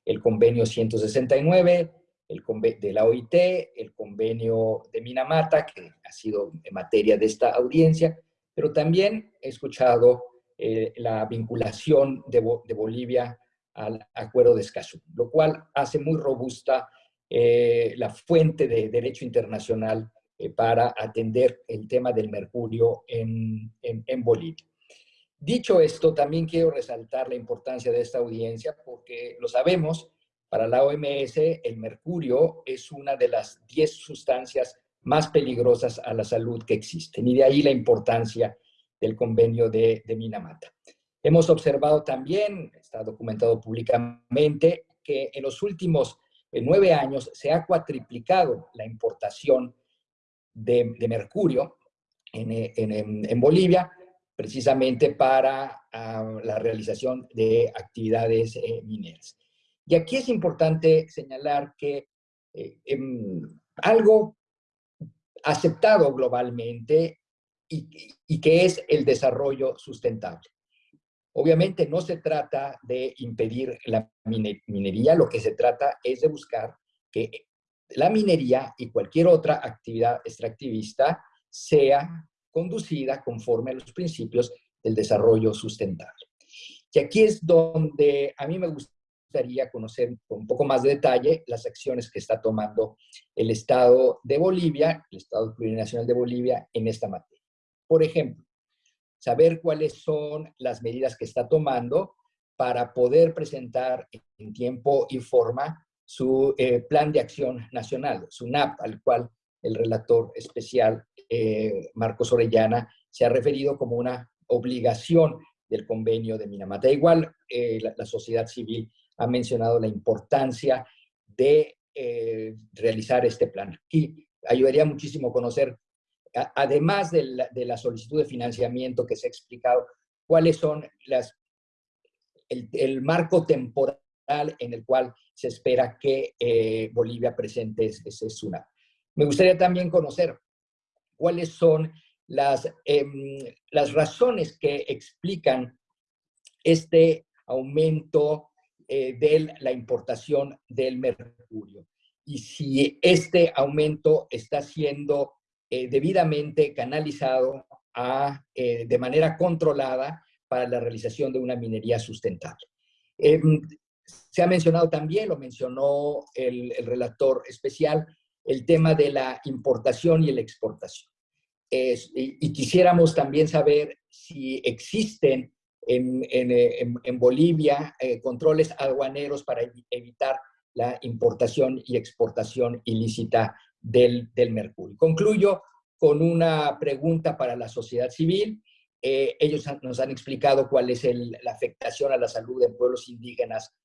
El convenio 169, el de la OIT, el convenio de Minamata, que ha sido en materia de esta audiencia, pero también he escuchado eh, la vinculación de, Bolivia al Acuerdo de Escazú, lo cual hace muy robusta eh, la fuente de derecho internacional eh, para atender el tema del mercurio en, en, Bolivia. Dicho esto, también quiero resaltar la importancia de esta audiencia porque lo sabemos, para la OMS el mercurio es una de las 10 sustancias más peligrosas a la salud que existen y de ahí la importancia del convenio de, Minamata. Hemos observado también, está documentado públicamente, que en los últimos eh, nueve años se ha cuatriplicado la importación de, mercurio en, Bolivia, precisamente para ah, la realización de actividades eh, mineras. Y aquí es importante señalar que eh, em, algo aceptado globalmente y, y, que es el desarrollo sustentable. Obviamente no se trata de impedir la minería, lo que se trata es de buscar que la minería y cualquier otra actividad extractivista sea conducida conforme a los principios del desarrollo sustentable. Y aquí es donde a mí me gustaría conocer con un poco más de detalle las acciones que está tomando el Estado de Bolivia, el Estado Plurinacional de Bolivia en esta materia. Por ejemplo, saber cuáles son las medidas que está tomando para poder presentar en tiempo y forma su eh, Plan de Acción Nacional, su NAP, al cual el relator especial eh, Marcos Orellana se ha referido como una obligación del convenio de Minamata. Igual, eh, la, sociedad civil ha mencionado la importancia de realizar este plan. Y ayudaría muchísimo conocer, además de la, de la, solicitud de financiamiento que se ha explicado, cuáles son las, el, el marco temporal en el cual se espera que eh, Bolivia presente ese SUNAP. Me gustaría también conocer cuáles son las, em, las razones que explican este aumento eh, de la importación del mercurio y si este aumento está siendo eh, debidamente canalizado a, de manera controlada para la realización de una minería sustentable. Em, se ha mencionado también, lo mencionó el, relator especial, el tema de la importación y la exportación. y, quisiéramos también saber si existen en, Bolivia eh, controles aduaneros para evitar la importación y exportación ilícita del, mercurio. Concluyo con una pregunta para la sociedad civil. Eh, ellos nos han explicado cuál es la afectación a la salud de pueblos indígenas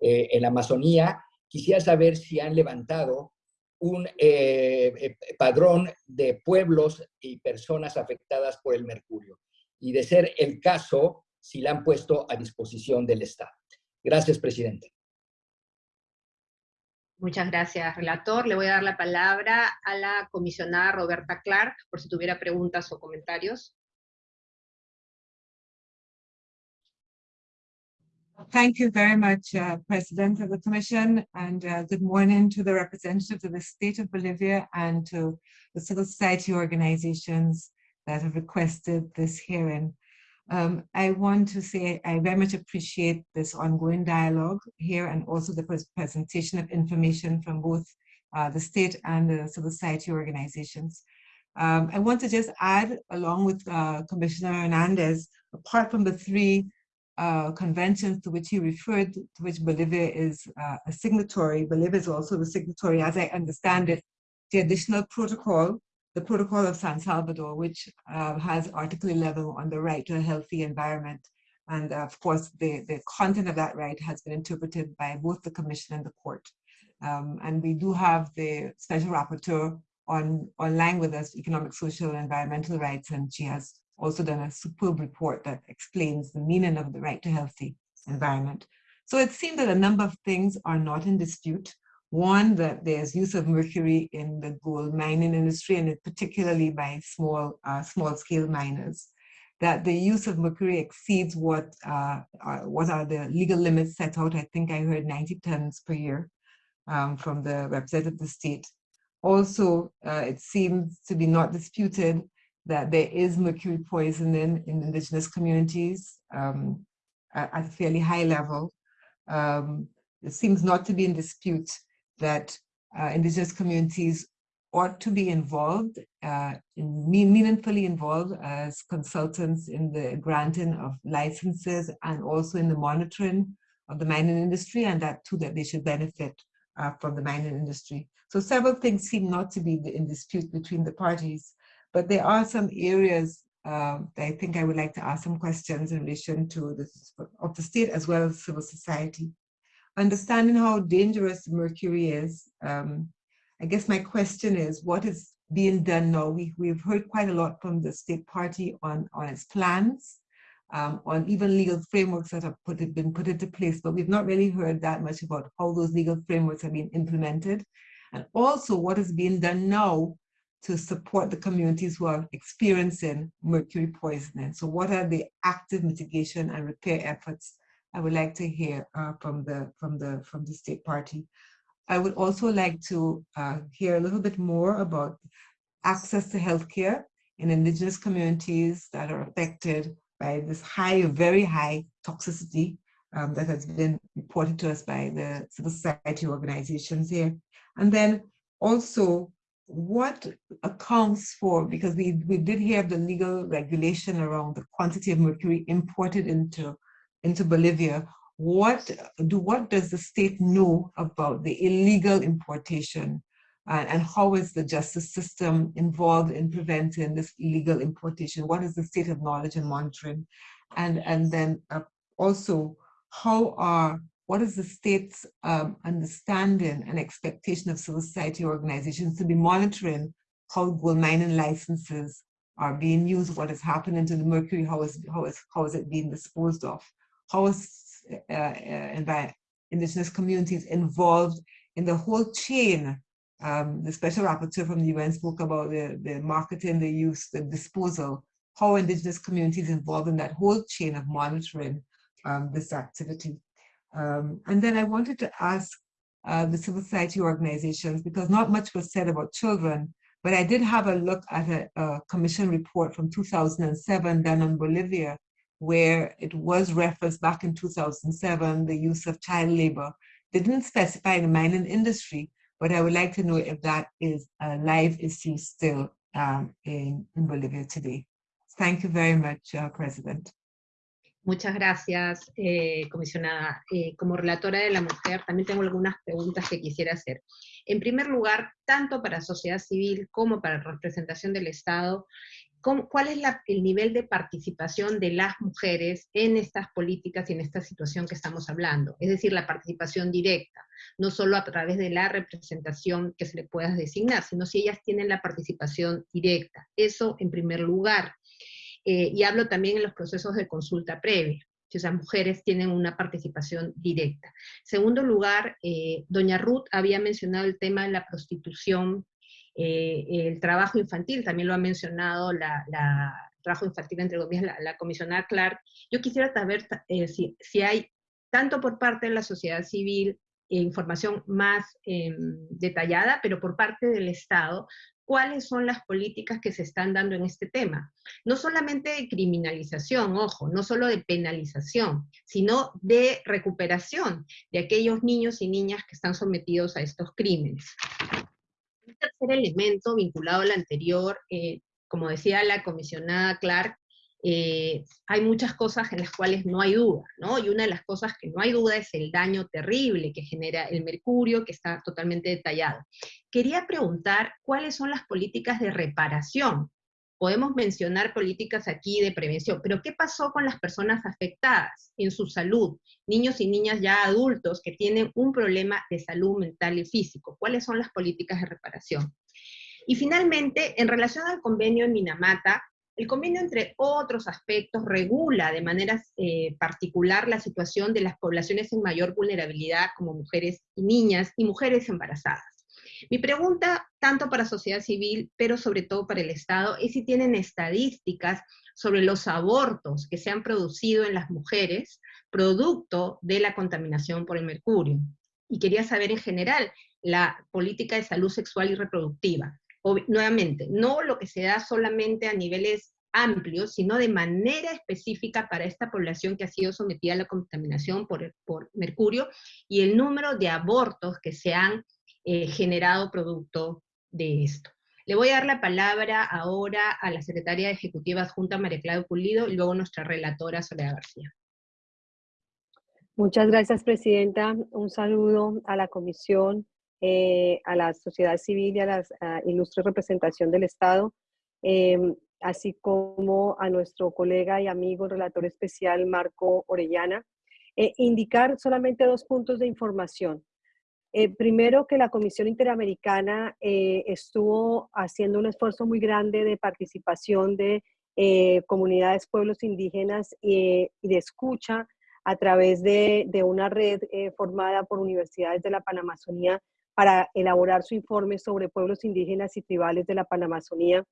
eh, en la Amazonía. Quisiera saber si han levantado un eh, eh, padrón de pueblos y personas afectadas por el mercurio. Y de ser el caso, si la han puesto a disposición del Estado. Gracias, presidente. Muchas gracias, relator. Le voy a dar la palabra a la comisionada Roberta Clark, por si tuviera preguntas o comentarios. Thank you very much, uh, President of the Commission, and uh, good morning to the representatives of the State of Bolivia and to the civil society organizations that have requested this hearing. Um, I want to say I very much appreciate this ongoing dialogue here and also the presentation of information from both uh, the state and the civil society organizations. Um, I want to just add, along with uh, Commissioner Hernandez, apart from the three uh, conventions to which he referred, to which Bolivia is uh, a signatory, Bolivia is also a signatory, as I understand it, the additional protocol the Protocol of San Salvador, which uh, has Article 11 on the right to a healthy environment. And uh, of course, the, the content of that right has been interpreted by both the Commission and the court. Um, and we do have the special rapporteur on online with us, economic, social, and environmental rights, and she has also done a superb report that explains the meaning of the right to healthy environment. So it seems that a number of things are not in dispute. One, that there's use of mercury in the gold mining industry, and particularly by small, uh, small scale miners. That the use of mercury exceeds what, uh, are, what are the legal limits set out. I think I heard 90 tons per year um, from the representative of the state. Also, uh, it seems to be not disputed that there is mercury poisoning in indigenous communities um, at, a fairly high level. Um, it seems not to be in dispute that uh, indigenous communities ought to be involved, uh, in, meaningfully involved as consultants in the granting of licenses and also in the monitoring of the mining industry and that too that they should benefit uh, from the mining industry. So several things seem not to be in dispute between the parties, but there are some areas uh, that I think I would like to ask some questions in relation to this of the state as well as civil society understanding how dangerous mercury is, um, I guess my question is, what is being done now? We, we've heard quite a lot from the state party on, on its plans, um, on even legal frameworks that have put it, been put into place, but we've not really heard that much about how those legal frameworks have been implemented. And also what is being done now to support the communities who are experiencing mercury poisoning. So what are the active mitigation and repair efforts I would like to hear uh, from the from the from the state party. I would also like to uh, hear a little bit more about access to healthcare in indigenous communities that are affected by this high, very high toxicity um, that has been reported to us by the civil society organizations here. And then also what accounts for, because we, we did hear the legal regulation around the quantity of mercury imported into into Bolivia, what do what does the state know about the illegal importation and, and how is the justice system involved in preventing this illegal importation? What is the state of knowledge and monitoring? And, and then uh, also, how are, what is the state's um, understanding and expectation of civil society organizations to be monitoring how gold mining licenses are being used, what is happening to the mercury, how is, how is, how is it being disposed of? how is uh, uh, indigenous communities involved in the whole chain. Um, the special rapporteur from the UN spoke about the, the marketing, the use, the disposal, how indigenous communities involved in that whole chain of monitoring um, this activity. Um, and then I wanted to ask uh, the civil society organizations, because not much was said about children, but I did have a look at a, a commission report from 2007 done on Bolivia, where it was referenced back in 2007, the use of child labor. They didn't specify the mining industry, but I would like to know if that is a live issue still um, in, in, Bolivia today. Thank you very much, uh, President. Muchas gracias, eh, comisionada. Eh, como relatora de la mujer, también tengo algunas preguntas que quisiera hacer. En primer lugar, tanto para sociedad civil como para representación del Estado, ¿cuál es el nivel de participación de las mujeres en estas políticas y en esta situación que estamos hablando? Es decir, la participación directa, no solo a través de la representación que se le pueda designar, sino si ellas tienen la participación directa. Eso en primer lugar. Eh, y hablo también en los procesos de consulta previa. si esas mujeres tienen una participación directa. Segundo lugar, eh, doña Ruth había mencionado el tema de la prostitución, eh, el trabajo infantil, también lo ha mencionado la, trabajo infantil, entre comillas, la, comisionada Clark. Yo quisiera saber eh, si, si, hay, tanto por parte de la sociedad civil, información más em, detallada, pero por parte del Estado, cuáles son las políticas que se están dando en este tema. No solamente de criminalización, ojo, no solo de penalización, sino de recuperación de aquellos niños y niñas que están sometidos a estos crímenes. Un tercer elemento vinculado al anterior, eh, como decía la comisionada Clark, eh, hay muchas cosas en las cuales no hay duda, ¿no? Y una de las cosas que no hay duda es el daño terrible que genera el mercurio, que está totalmente detallado. Quería preguntar cuáles son las políticas de reparación. Podemos mencionar políticas aquí de prevención, pero ¿qué pasó con las personas afectadas en su salud? Niños y niñas ya adultos que tienen un problema de salud mental y físico. ¿Cuáles son las políticas de reparación? Y finalmente, en relación al convenio en Minamata, el convenio, entre otros aspectos, regula de manera eh, particular la situación de las poblaciones en mayor vulnerabilidad, como mujeres y niñas, y mujeres embarazadas. Mi pregunta, tanto para sociedad civil, pero sobre todo para el Estado, es si tienen estadísticas sobre los abortos que se han producido en las mujeres, producto de la contaminación por el mercurio. Y quería saber en general la política de salud sexual y reproductiva nuevamente, no lo que se da solamente a niveles amplios, sino de manera específica para esta población que ha sido sometida a la contaminación por, mercurio y el número de abortos que se han eh, generado producto de esto. Le voy a dar la palabra ahora a la secretaria ejecutiva adjunta María Clara Pulido y luego nuestra relatora Soledad García. Muchas gracias, Presidenta. Un saludo a la Comisión eh, a la sociedad civil y a la ilustre representación del Estado, em, así como a nuestro colega y amigo relator especial Marco Orellana. Eh, indicar solamente dos puntos de información. Eh, primero, que la Comisión Interamericana estuvo haciendo un esfuerzo muy grande de participación de comunidades, pueblos indígenas y de escucha a través de, de una red formada por universidades de la Panamazonía para elaborar su informe sobre pueblos indígenas y tribales de la Panamazonía,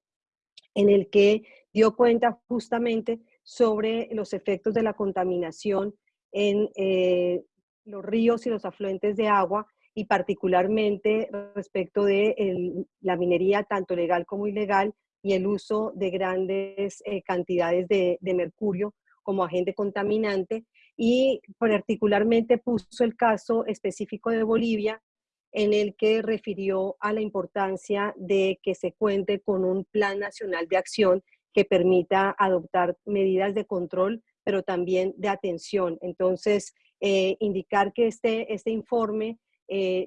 en el que dio cuenta justamente sobre los efectos de la contaminación en eh, los ríos y los afluentes de agua y particularmente respecto de la minería tanto legal como ilegal y el uso de grandes eh, cantidades de, de mercurio como agente contaminante. Y particularmente puso el caso específico de Bolivia en el que refirió a la importancia de que se cuente con un plan nacional de acción que permita adoptar medidas de control, pero también de atención. Entonces, eh, indicar que este, este informe, eh,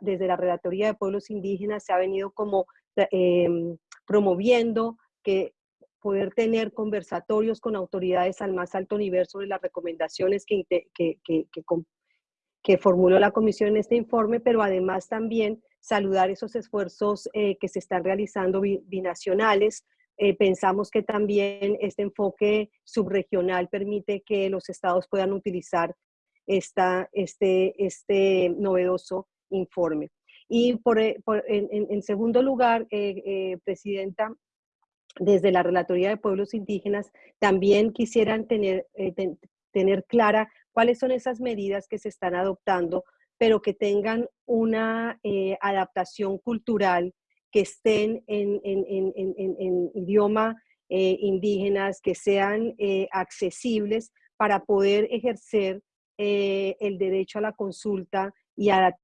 desde la Relatoría de Pueblos Indígenas, se ha venido como em, promoviendo que poder tener conversatorios con autoridades al más alto nivel sobre las recomendaciones que, que, que, que formuló la comisión en este informe, pero además también saludar esos esfuerzos eh, que se están realizando binacionales. Eh, pensamos que también este enfoque subregional permite que los estados puedan utilizar esta, este, este novedoso informe. Y por, eh, en, segundo lugar, Presidenta, desde la Relatoría de Pueblos Indígenas, también quisieran tener, tener clara cuáles son esas medidas que se están adoptando, pero que tengan una eh, adaptación cultural, que estén en, idioma eh, indígenas, que sean eh, accesibles para poder ejercer el derecho a la consulta y a la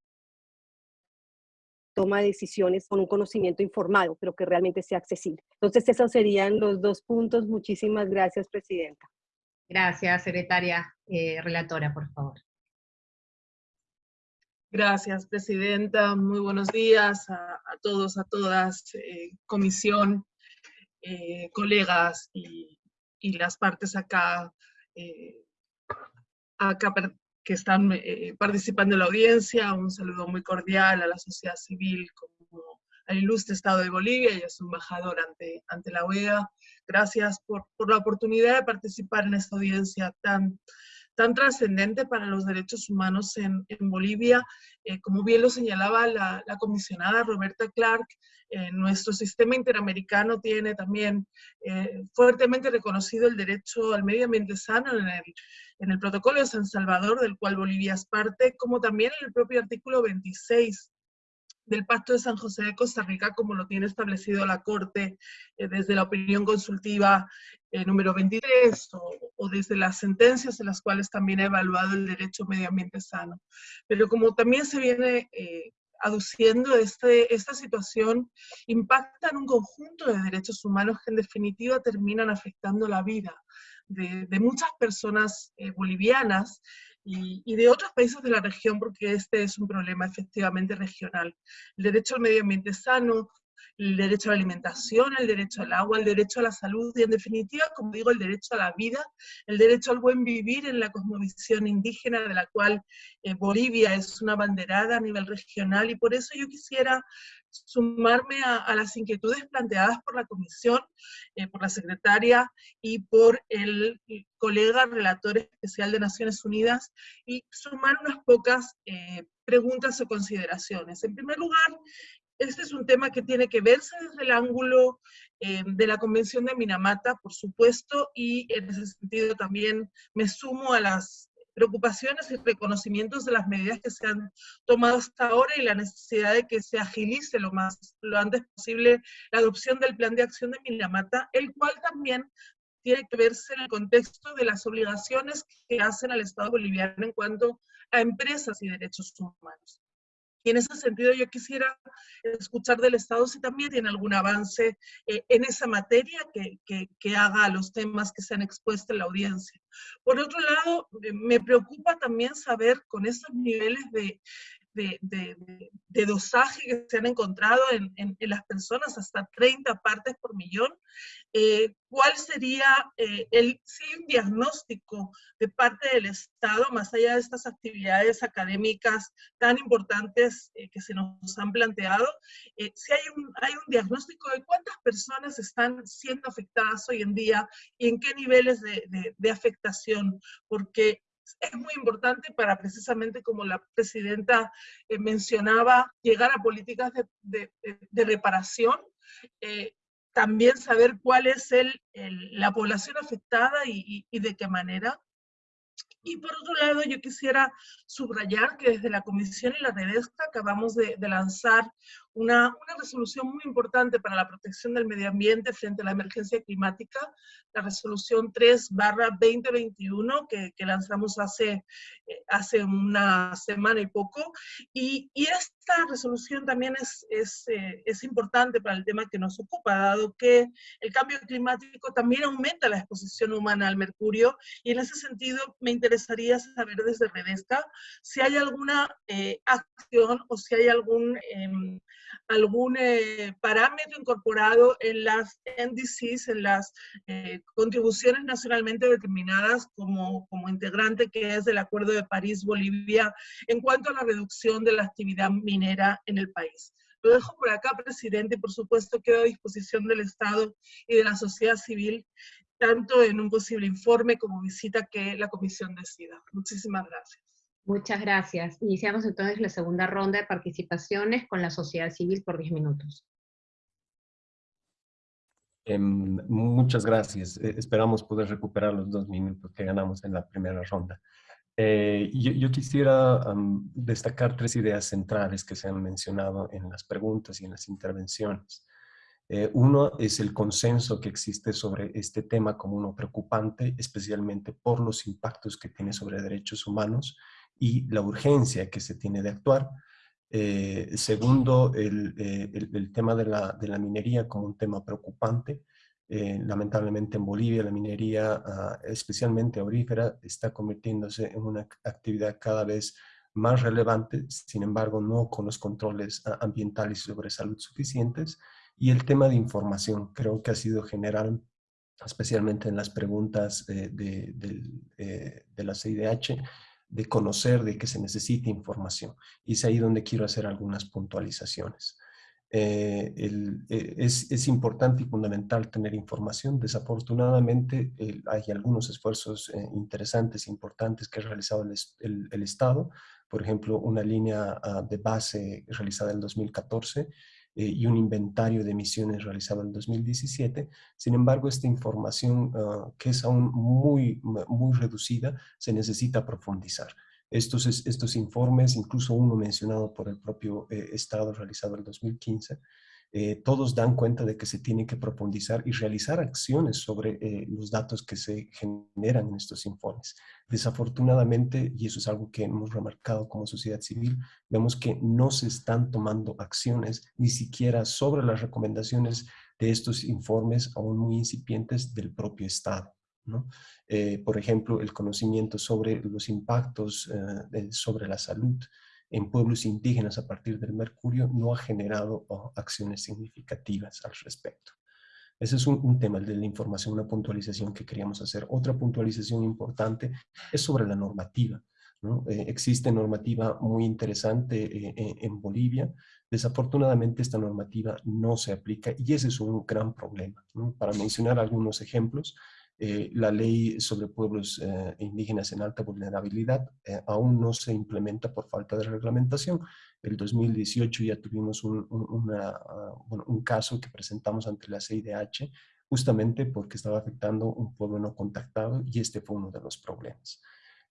toma de decisiones con un conocimiento informado, pero que realmente sea accesible. Entonces, esos serían los dos puntos. Muchísimas gracias, Presidenta. Gracias, secretaria eh, relatora, por favor. Gracias, Presidenta. Muy buenos días a, todos, a todas, eh, comisión, eh, colegas y, las partes acá, acá que están participando en la audiencia. Un saludo muy cordial a la sociedad civil, como al ilustre Estado de Bolivia y a su embajador ante, ante la OEA. Gracias por, por, la oportunidad de participar en esta audiencia tan, tan trascendente para los derechos humanos en, en Bolivia. Eh, como bien lo señalaba la, la comisionada Roberta Clark, eh, nuestro sistema interamericano tiene también eh, fuertemente reconocido el derecho al medio ambiente sano en el, en el protocolo de San Salvador, del cual Bolivia es parte, como también en el propio artículo 26 del Pacto de San José de Costa Rica, como lo tiene establecido la Corte eh, desde la opinión consultiva eh, número 23 o, desde las sentencias en las cuales también ha evaluado el derecho medio ambiente sano. Pero como también se viene eh, aduciendo, este, esta situación impacta en un conjunto de derechos humanos que en definitiva terminan afectando la vida de, muchas personas bolivianas y, y, de otros países de la región, porque este es un problema efectivamente regional. El derecho al medio ambiente sano, el derecho a la alimentación, el derecho al agua, el derecho a la salud y en definitiva, como digo, el derecho a la vida, el derecho al buen vivir en la cosmovisión indígena de la cual eh, Bolivia es una banderada a nivel regional y por eso yo quisiera sumarme a, las inquietudes planteadas por la Comisión, eh, por la secretaria y por el, el, colega relator especial de Naciones Unidas y sumar unas pocas eh, preguntas o consideraciones. En primer lugar, este es un tema que tiene que verse desde el ángulo eh, de la Convención de Minamata, por supuesto, y en ese sentido también me sumo a las preocupaciones y reconocimientos de las medidas que se han tomado hasta ahora y la necesidad de que se agilice lo más lo antes posible la adopción del plan de acción de Minamata, el cual también tiene que verse en el contexto de las obligaciones que hacen al Estado boliviano en cuanto a empresas y derechos humanos. Y en ese sentido yo quisiera escuchar del Estado si también tiene algún avance eh, en esa materia que, haga los temas que se han expuesto en la audiencia. Por otro lado, eh, me preocupa también saber con esos niveles de, de, de, dosaje que se han encontrado en, las personas, hasta 30 partes por millón, eh, ¿cuál sería eh, el un diagnóstico de parte del Estado, más allá de estas actividades académicas tan importantes eh, que se nos han planteado, si hay un, hay un diagnóstico de cuántas personas están siendo afectadas hoy en día y en qué niveles de, de afectación? Porque es muy importante para precisamente, como la presidenta eh, mencionaba, llegar a políticas de, de, reparación, eh, también saber cuál es el, la población afectada y, y, de qué manera. Y por otro lado, yo quisiera subrayar que desde la Comisión y la Redesca acabamos de lanzar una, una, resolución muy importante para la protección del medio ambiente frente a la emergencia climática, la resolución 3 barra 2021 que, que lanzamos hace, eh, hace una semana y poco. Y, y esta resolución también es, es, eh, es, importante para el tema que nos ocupa, dado que el cambio climático también aumenta la exposición humana al mercurio. Y en ese sentido me interesaría saber desde Redesca si hay alguna eh, acción o si hay algún em, algún eh, parámetro incorporado en las NDCs, en las eh, contribuciones nacionalmente determinadas como, como integrante que es del Acuerdo de París-Bolivia en cuanto a la reducción de la actividad minera en el país. Lo dejo por acá, presidente, y por supuesto quedo a disposición del Estado y de la sociedad civil, tanto en un posible informe como visita que la comisión decida. Muchísimas gracias. Muchas gracias. Iniciamos entonces la segunda ronda de participaciones con la sociedad civil por 10 minutos. Eh, muchas gracias. Eh, esperamos poder recuperar los dos minutos que ganamos en la primera ronda. Eh, yo, yo, quisiera um, destacar tres ideas centrales que se han mencionado en las preguntas y en las intervenciones. Eh, uno es el consenso que existe sobre este tema como uno preocupante, especialmente por los impactos que tiene sobre derechos humanos y la urgencia que se tiene de actuar. Eh, segundo, el, eh, el, el, tema de la, de la, minería como un tema preocupante. Eh, lamentablemente en Bolivia la minería, uh, especialmente aurífera, está convirtiéndose en una actividad cada vez más relevante, sin embargo no con los controles uh, ambientales sobre salud suficientes. Y el tema de información creo que ha sido general, especialmente en las preguntas de, de, de la CIDH, de conocer de que se necesita información. Y es ahí donde quiero hacer algunas puntualizaciones. Eh, eh, es, es, importante y fundamental tener información. Desafortunadamente hay algunos esfuerzos interesantes e importantes que ha realizado el, el, Estado. Por ejemplo, una línea ah, de base realizada en 2014 y un inventario de emisiones realizado en 2017. Sin embargo, esta información, ah, que es aún muy, muy reducida, se necesita profundizar. Estos, estos informes, incluso uno mencionado por el propio eh, Estado realizado en 2015, eh, todos dan cuenta de que se tiene que profundizar y realizar acciones sobre eh, los datos que se generan en estos informes. Desafortunadamente, y eso es algo que hemos remarcado como sociedad civil, vemos que no se están tomando acciones ni siquiera sobre las recomendaciones de estos informes aún muy incipientes del propio Estado. Eh, por ejemplo, el conocimiento sobre los impactos sobre la salud en pueblos indígenas a partir del mercurio no ha generado oh, acciones significativas al respecto. Ese es un, tema de la información, una puntualización que queríamos hacer. Otra puntualización importante es sobre la normativa. Eh, existe normativa muy interesante en Bolivia. Desafortunadamente esta normativa no se aplica y ese es un gran problema. Para mencionar algunos ejemplos, eh, la ley sobre pueblos eh, indígenas en alta vulnerabilidad eh, aún no se implementa por falta de reglamentación. El 2018 ya tuvimos un, ah, un caso que presentamos ante la CIDH justamente porque estaba afectando un pueblo no contactado y este fue uno de los problemas.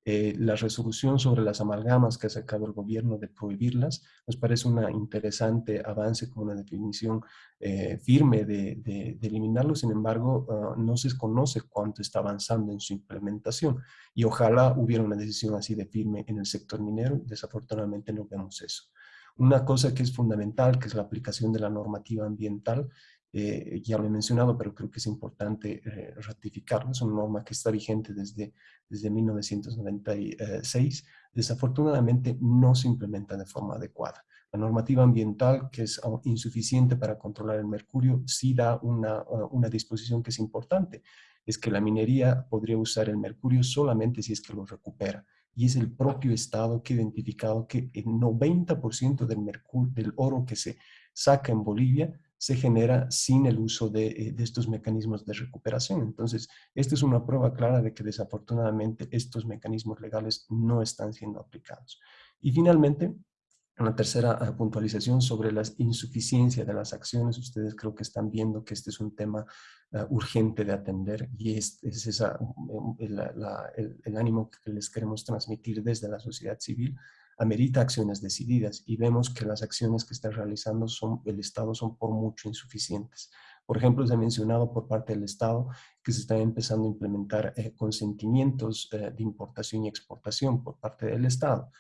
Eh, la resolución sobre las amalgamas que ha sacado el gobierno de prohibirlas nos parece un interesante avance con una definición eh, firme de, de, eliminarlo, sin embargo ah, no se conoce cuánto está avanzando en su implementación y ojalá hubiera una decisión así de firme en el sector minero, desafortunadamente no vemos eso. Una cosa que es fundamental, que es la aplicación de la normativa ambiental, eh, ya lo he mencionado, pero creo que es importante eh, ratificarlo. Es una norma que está vigente desde, desde 1996. Desafortunadamente no se implementa de forma adecuada. La normativa ambiental, que es insuficiente para controlar el mercurio, sí da una, una disposición que es importante. Es que la minería podría usar el mercurio solamente si es que lo recupera y es el propio Estado que ha identificado que el 90% del, mercurio, del oro que se saca en Bolivia se genera sin el uso eh, de, estos mecanismos de recuperación. Entonces, esta es una prueba clara de que desafortunadamente estos mecanismos legales no están siendo aplicados. Y finalmente, una tercera ah, puntualización sobre la insuficiencia de las acciones. Ustedes creo que están viendo que este es un tema ah, urgente de atender y es, es esa, mm, el, el, ánimo que les queremos transmitir desde la sociedad civil amerita acciones decididas y vemos que las acciones que está realizando son, el Estado son por mucho insuficientes. Por ejemplo, se ha mencionado por parte del Estado que se están empezando a implementar eh, consentimientos eh, de importación y exportación por parte del Estado.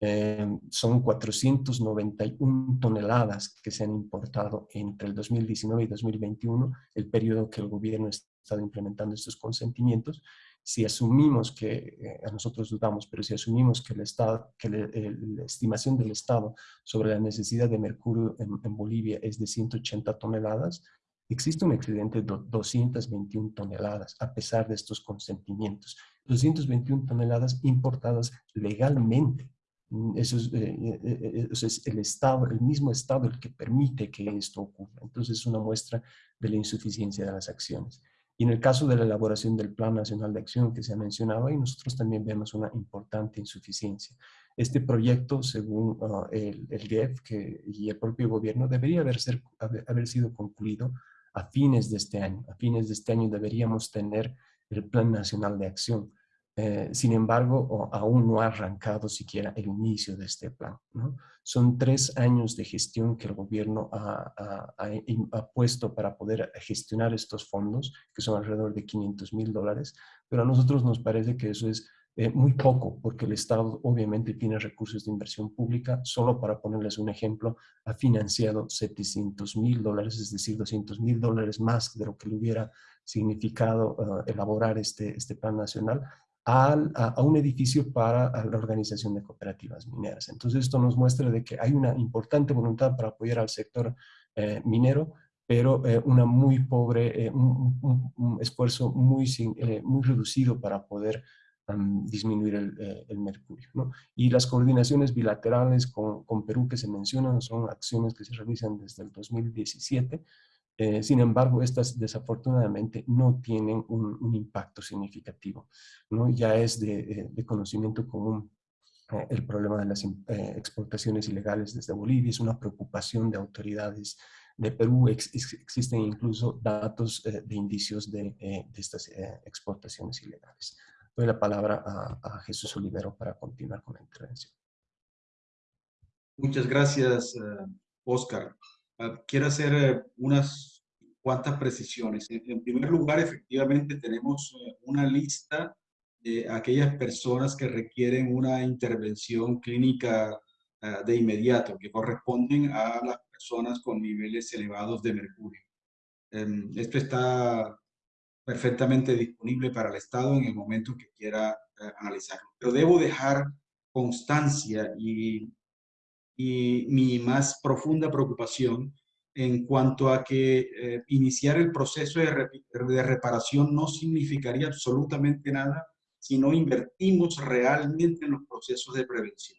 Eh, son 491 toneladas que se han importado entre el 2019 y 2021, el periodo que el gobierno ha estado implementando estos consentimientos, si asumimos que, eh, a nosotros dudamos, pero si asumimos que, el estado, que la estimación del Estado sobre la necesidad de mercurio en, Bolivia es de 180 toneladas, existe un excedente de 221 toneladas a pesar de estos consentimientos. 221 toneladas importadas legalmente. Mm, eso es, eh, eh, eso es, el Estado, el mismo Estado el que permite que esto ocurra. Entonces es una muestra de la insuficiencia de las acciones. Y en el caso de la elaboración del Plan Nacional de Acción que se ha mencionado ahí, nosotros también vemos una importante insuficiencia. Este proyecto, según ah, el, el GEF que, y el propio gobierno, debería haber, ser, haber, sido concluido a fines de este año. A fines de este año deberíamos tener el Plan Nacional de Acción. Eh, sin embargo, aún no ha arrancado siquiera el inicio de este plan. ¿no? Son tres años de gestión que el gobierno ha, ha, puesto para poder gestionar estos fondos, que son alrededor de 500 mil dólares, pero a nosotros nos parece que eso es eh, muy poco, porque el Estado obviamente tiene recursos de inversión pública, solo para ponerles un ejemplo, ha financiado 700 mil dólares, es decir, 200 mil dólares más de lo que le hubiera significado eh, elaborar este, este plan nacional, a, un edificio para la organización de cooperativas mineras. Entonces esto nos muestra de que hay una importante voluntad para apoyar al sector eh, minero, pero eh, una muy pobre, eh, un, esfuerzo muy, muy reducido para poder disminuir el, mercurio. Y las coordinaciones bilaterales con, con, Perú que se mencionan son acciones que se realizan desde el 2017, sin embargo, estas desafortunadamente no tienen un, impacto significativo. ¿no? Ya es de, de conocimiento común eh, el problema de las eh, exportaciones ilegales desde Bolivia, es una preocupación de autoridades de Perú, existen incluso datos eh, de indicios de, estas exportaciones ilegales. Doy la palabra a, Jesús Olivero para continuar con la intervención. Muchas gracias, Oscar. Ah, quiero hacer unas cuantas precisiones. En primer lugar, efectivamente tenemos una lista aquellas personas que requieren una intervención clínica ah, de inmediato, que corresponden a las personas con niveles elevados de mercurio. Em, esto está perfectamente disponible para el Estado en el momento que quiera eh, analizarlo. Pero debo dejar constancia y, y mi más profunda preocupación en cuanto a que eh, iniciar el proceso de, de reparación no significaría absolutamente nada si no invertimos realmente en los procesos de prevención.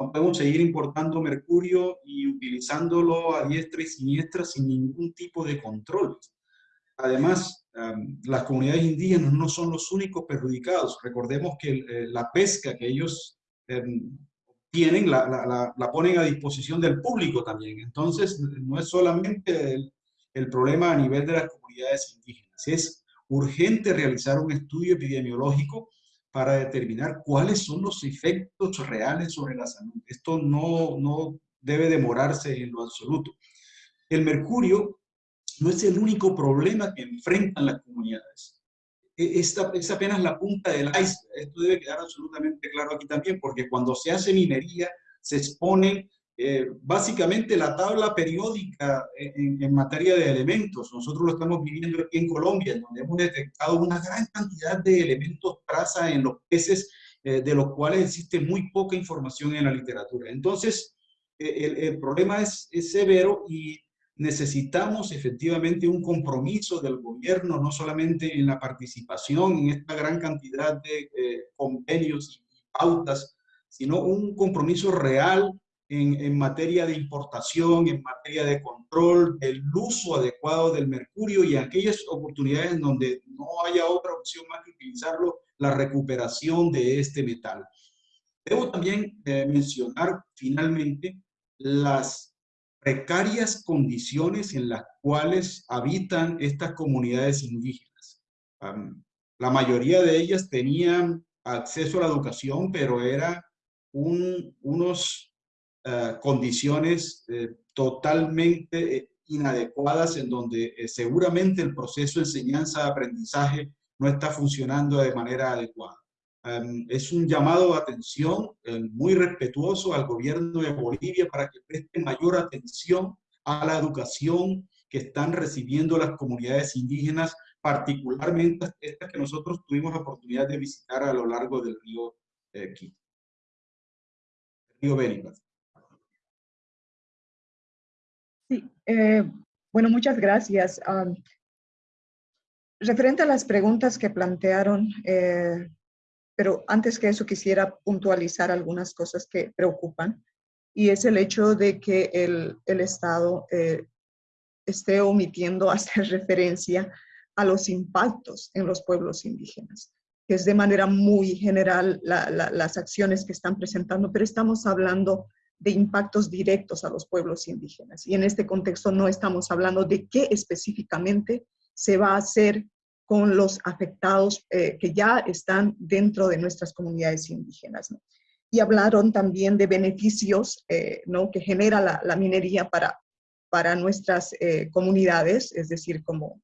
No podemos seguir importando mercurio y utilizándolo a diestra y siniestra sin ningún tipo de control. Además, las comunidades indígenas no son los únicos perjudicados. Recordemos que eh, la pesca que ellos em, tienen la, la, la, ponen a disposición del público también. Entonces, no es solamente el, problema a nivel de las comunidades indígenas. Es urgente realizar un estudio epidemiológico para determinar cuáles son los efectos reales sobre la salud. Esto no, no debe demorarse en lo absoluto. El mercurio no es el único problema que enfrentan las comunidades. E, esta es apenas la punta del iceberg. Esto debe quedar absolutamente claro aquí también, porque cuando se hace minería, se expone eh, básicamente la tabla periódica en, materia de elementos. Nosotros lo estamos viviendo aquí en Colombia, donde hemos detectado una gran cantidad de elementos traza en los peces, eh, de los cuales existe muy poca información en la literatura. Entonces, eh, el, problema es, es, severo y necesitamos efectivamente un compromiso del gobierno, no solamente en la participación en esta gran cantidad de convenios y pautas, sino un compromiso real en, materia de importación, en materia de control, del uso adecuado del mercurio y aquellas oportunidades en donde no haya otra opción más que utilizarlo, la recuperación de este metal. Debo también eh, mencionar finalmente las precarias condiciones en las cuales habitan estas comunidades indígenas. la mayoría de ellas tenían acceso a la educación, pero era un, unos eh, condiciones eh, totalmente eh, inadecuadas en donde seguramente el proceso de enseñanza-aprendizaje no está funcionando de manera adecuada. Em, es un llamado de atención muy respetuoso al gobierno de Bolivia para que preste mayor atención a la educación que están recibiendo las comunidades indígenas, particularmente estas que nosotros tuvimos la oportunidad de visitar a lo largo del río Quito. río Beni, Sí, eh, bueno, muchas gracias. referente a las preguntas que plantearon, eh, pero antes que eso quisiera puntualizar algunas cosas que preocupan, y es el hecho de que el, el Estado eh, esté omitiendo hacer referencia a los impactos en los pueblos indígenas, que es de manera muy general las acciones que están presentando, pero estamos hablando de impactos directos a los pueblos indígenas. Y en este contexto no estamos hablando de qué específicamente se va a hacer con los afectados eh, que ya están dentro de nuestras comunidades indígenas. Y hablaron también de beneficios eh, ¿no? que genera la, minería para, para nuestras eh, comunidades, es decir, como...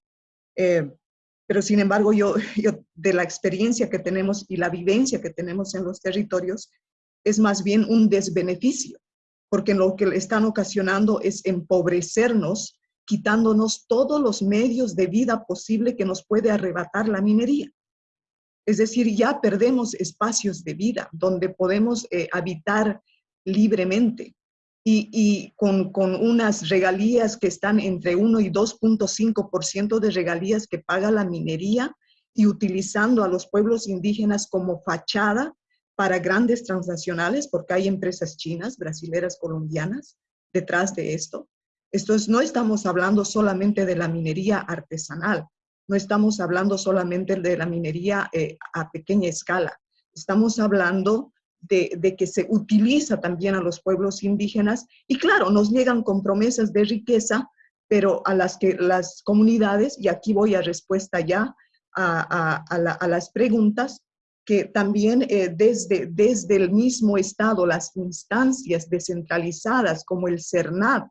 pero sin embargo, yo, yo de la experiencia que tenemos y la vivencia que tenemos en los territorios, es más bien un desbeneficio porque lo que están ocasionando es empobrecernos, quitándonos todos los medios de vida posible que nos puede arrebatar la minería. Es decir, ya perdemos espacios de vida donde podemos eh, habitar libremente y, con, con, unas regalías que están entre 1 y 2.5% de regalías que paga la minería y utilizando a los pueblos indígenas como fachada para grandes transnacionales, porque hay empresas chinas, brasileras, colombianas detrás de esto. Esto es, no estamos hablando solamente de la minería artesanal, no estamos hablando solamente de la minería eh, a pequeña escala, estamos hablando de, que se utiliza también a los pueblos indígenas y claro, nos llegan con promesas de riqueza, pero a las que las comunidades, y aquí voy a respuesta ya a, las preguntas, que también eh, desde, desde el mismo Estado, las instancias descentralizadas como el CERNAD,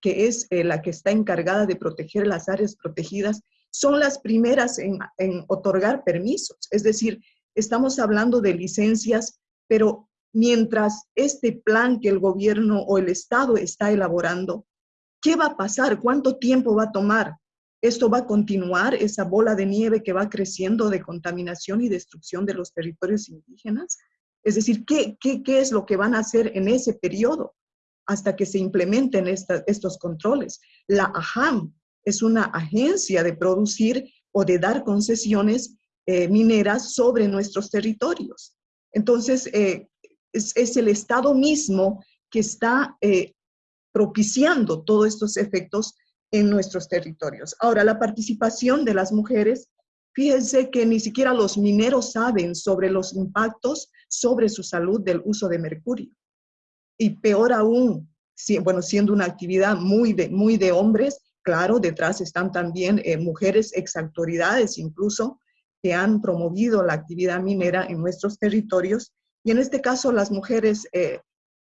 que es eh, la que está encargada de proteger las áreas protegidas, son las primeras en, en otorgar permisos. Es decir, estamos hablando de licencias, pero mientras este plan que el gobierno o el Estado está elaborando, ¿qué va a pasar? ¿Cuánto tiempo va a tomar? Esto va a continuar, esa bola de nieve que va creciendo de contaminación y destrucción de los territorios indígenas. Es decir, ¿qué, qué, qué es lo que van a hacer en ese periodo hasta que se implementen estos controles? La AHAM es una agencia de producir o de dar concesiones eh, mineras sobre nuestros territorios. Entonces, eh, es, es, el Estado mismo que está eh, propiciando todos estos efectos en nuestros territorios. Ahora, la participación de las mujeres, fíjense que ni siquiera los mineros saben sobre los impactos sobre su salud del uso de mercurio. Y peor aún, si, bueno, siendo una actividad muy de, muy de hombres, claro, detrás están también eh, mujeres exactoridades incluso que han promovido la actividad minera en nuestros territorios. Y en este caso las mujeres eh,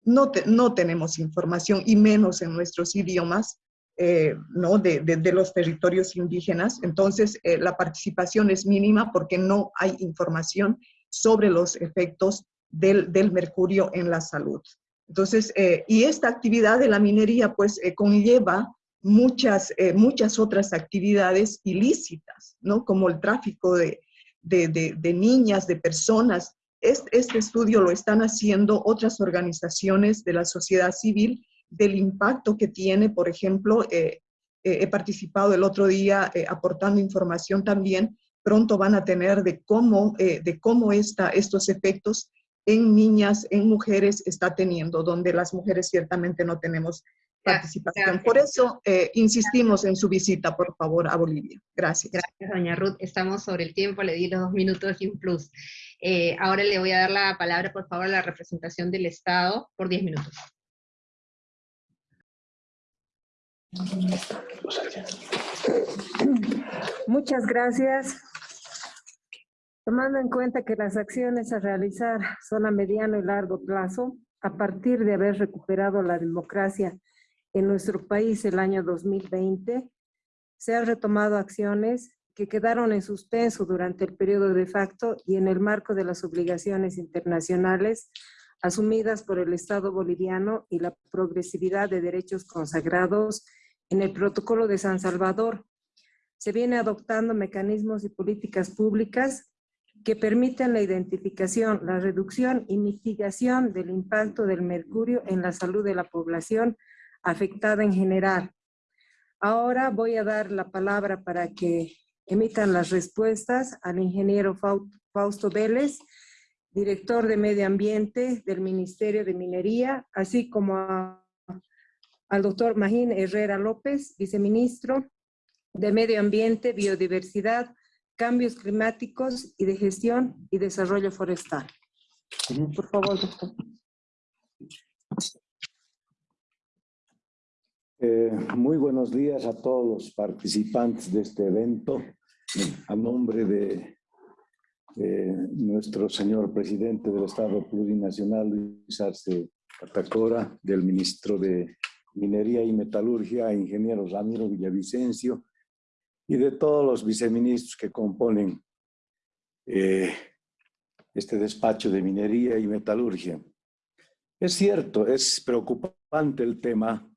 no, te, no tenemos información y menos en nuestros idiomas eh, ¿no? De, de, de, los territorios indígenas. Entonces, eh, la participación es mínima porque no hay información sobre los efectos del, del mercurio en la salud. Entonces, eh, y esta actividad de la minería, pues, eh, conlleva muchas, eh, muchas otras actividades ilícitas, ¿no? Como el tráfico de, de niñas, de personas. Este, este estudio lo están haciendo otras organizaciones de la sociedad civil del impacto que tiene, por ejemplo, eh, eh, he participado el otro día eh, aportando información también, pronto van a tener de cómo, de cómo esta, estos efectos en niñas, en mujeres está teniendo, donde las mujeres ciertamente no tenemos participación. Por eso eh, insistimos en su visita, por favor, a Bolivia. Gracias. Gracias, doña Ruth. Estamos sobre el tiempo, le di los dos minutos y un plus. Eh, ahora le voy a dar la palabra, por favor, a la representación del Estado por diez minutos. Muchas gracias. Tomando en cuenta que las acciones a realizar son a mediano y largo plazo, a partir de haber recuperado la democracia en nuestro país el año 2020, se han retomado acciones que quedaron en suspenso durante el periodo de facto y en el marco de las obligaciones internacionales asumidas por el Estado boliviano y la progresividad de derechos consagrados en el protocolo de San Salvador. Se viene adoptando mecanismos y políticas públicas que permiten la identificación, la reducción y mitigación del impacto del mercurio en la salud de la población afectada en general. Ahora voy a dar la palabra para que emitan las respuestas al ingeniero Fausto Vélez, director de Medio Ambiente del Ministerio de Minería, así como al doctor Magín Herrera López, viceministro de Medio Ambiente, Biodiversidad, Cambios Climáticos y de Gestión y Desarrollo Forestal. Por favor, doctor. Eh, muy buenos días a todos los participantes de este evento. A nombre de eh, nuestro señor presidente del Estado Plurinacional, Luis Arce Catacora, del ministro de Minería y Metalurgia, ingeniero Ramiro Villavicencio, y de todos los viceministros que componen eh, este despacho de minería y metalurgia. Es cierto, es preocupante el tema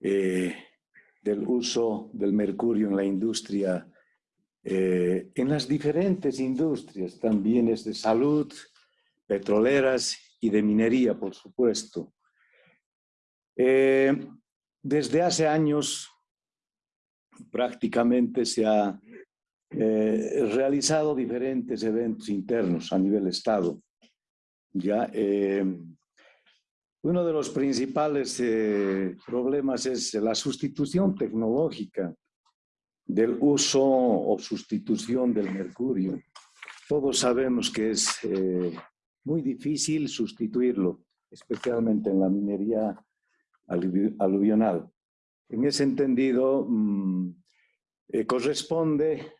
eh, del uso del mercurio en la industria, eh, en las diferentes industrias, también es de salud, petroleras y de minería, por supuesto. Desde hace años prácticamente se ha eh, realizado diferentes eventos internos a nivel Estado. Ya, eh, uno de los principales eh, problemas es la sustitución tecnológica del uso o sustitución del mercurio. Todos sabemos que es muy difícil sustituirlo, especialmente en la minería aluvional. En ese entendido, mm, corresponde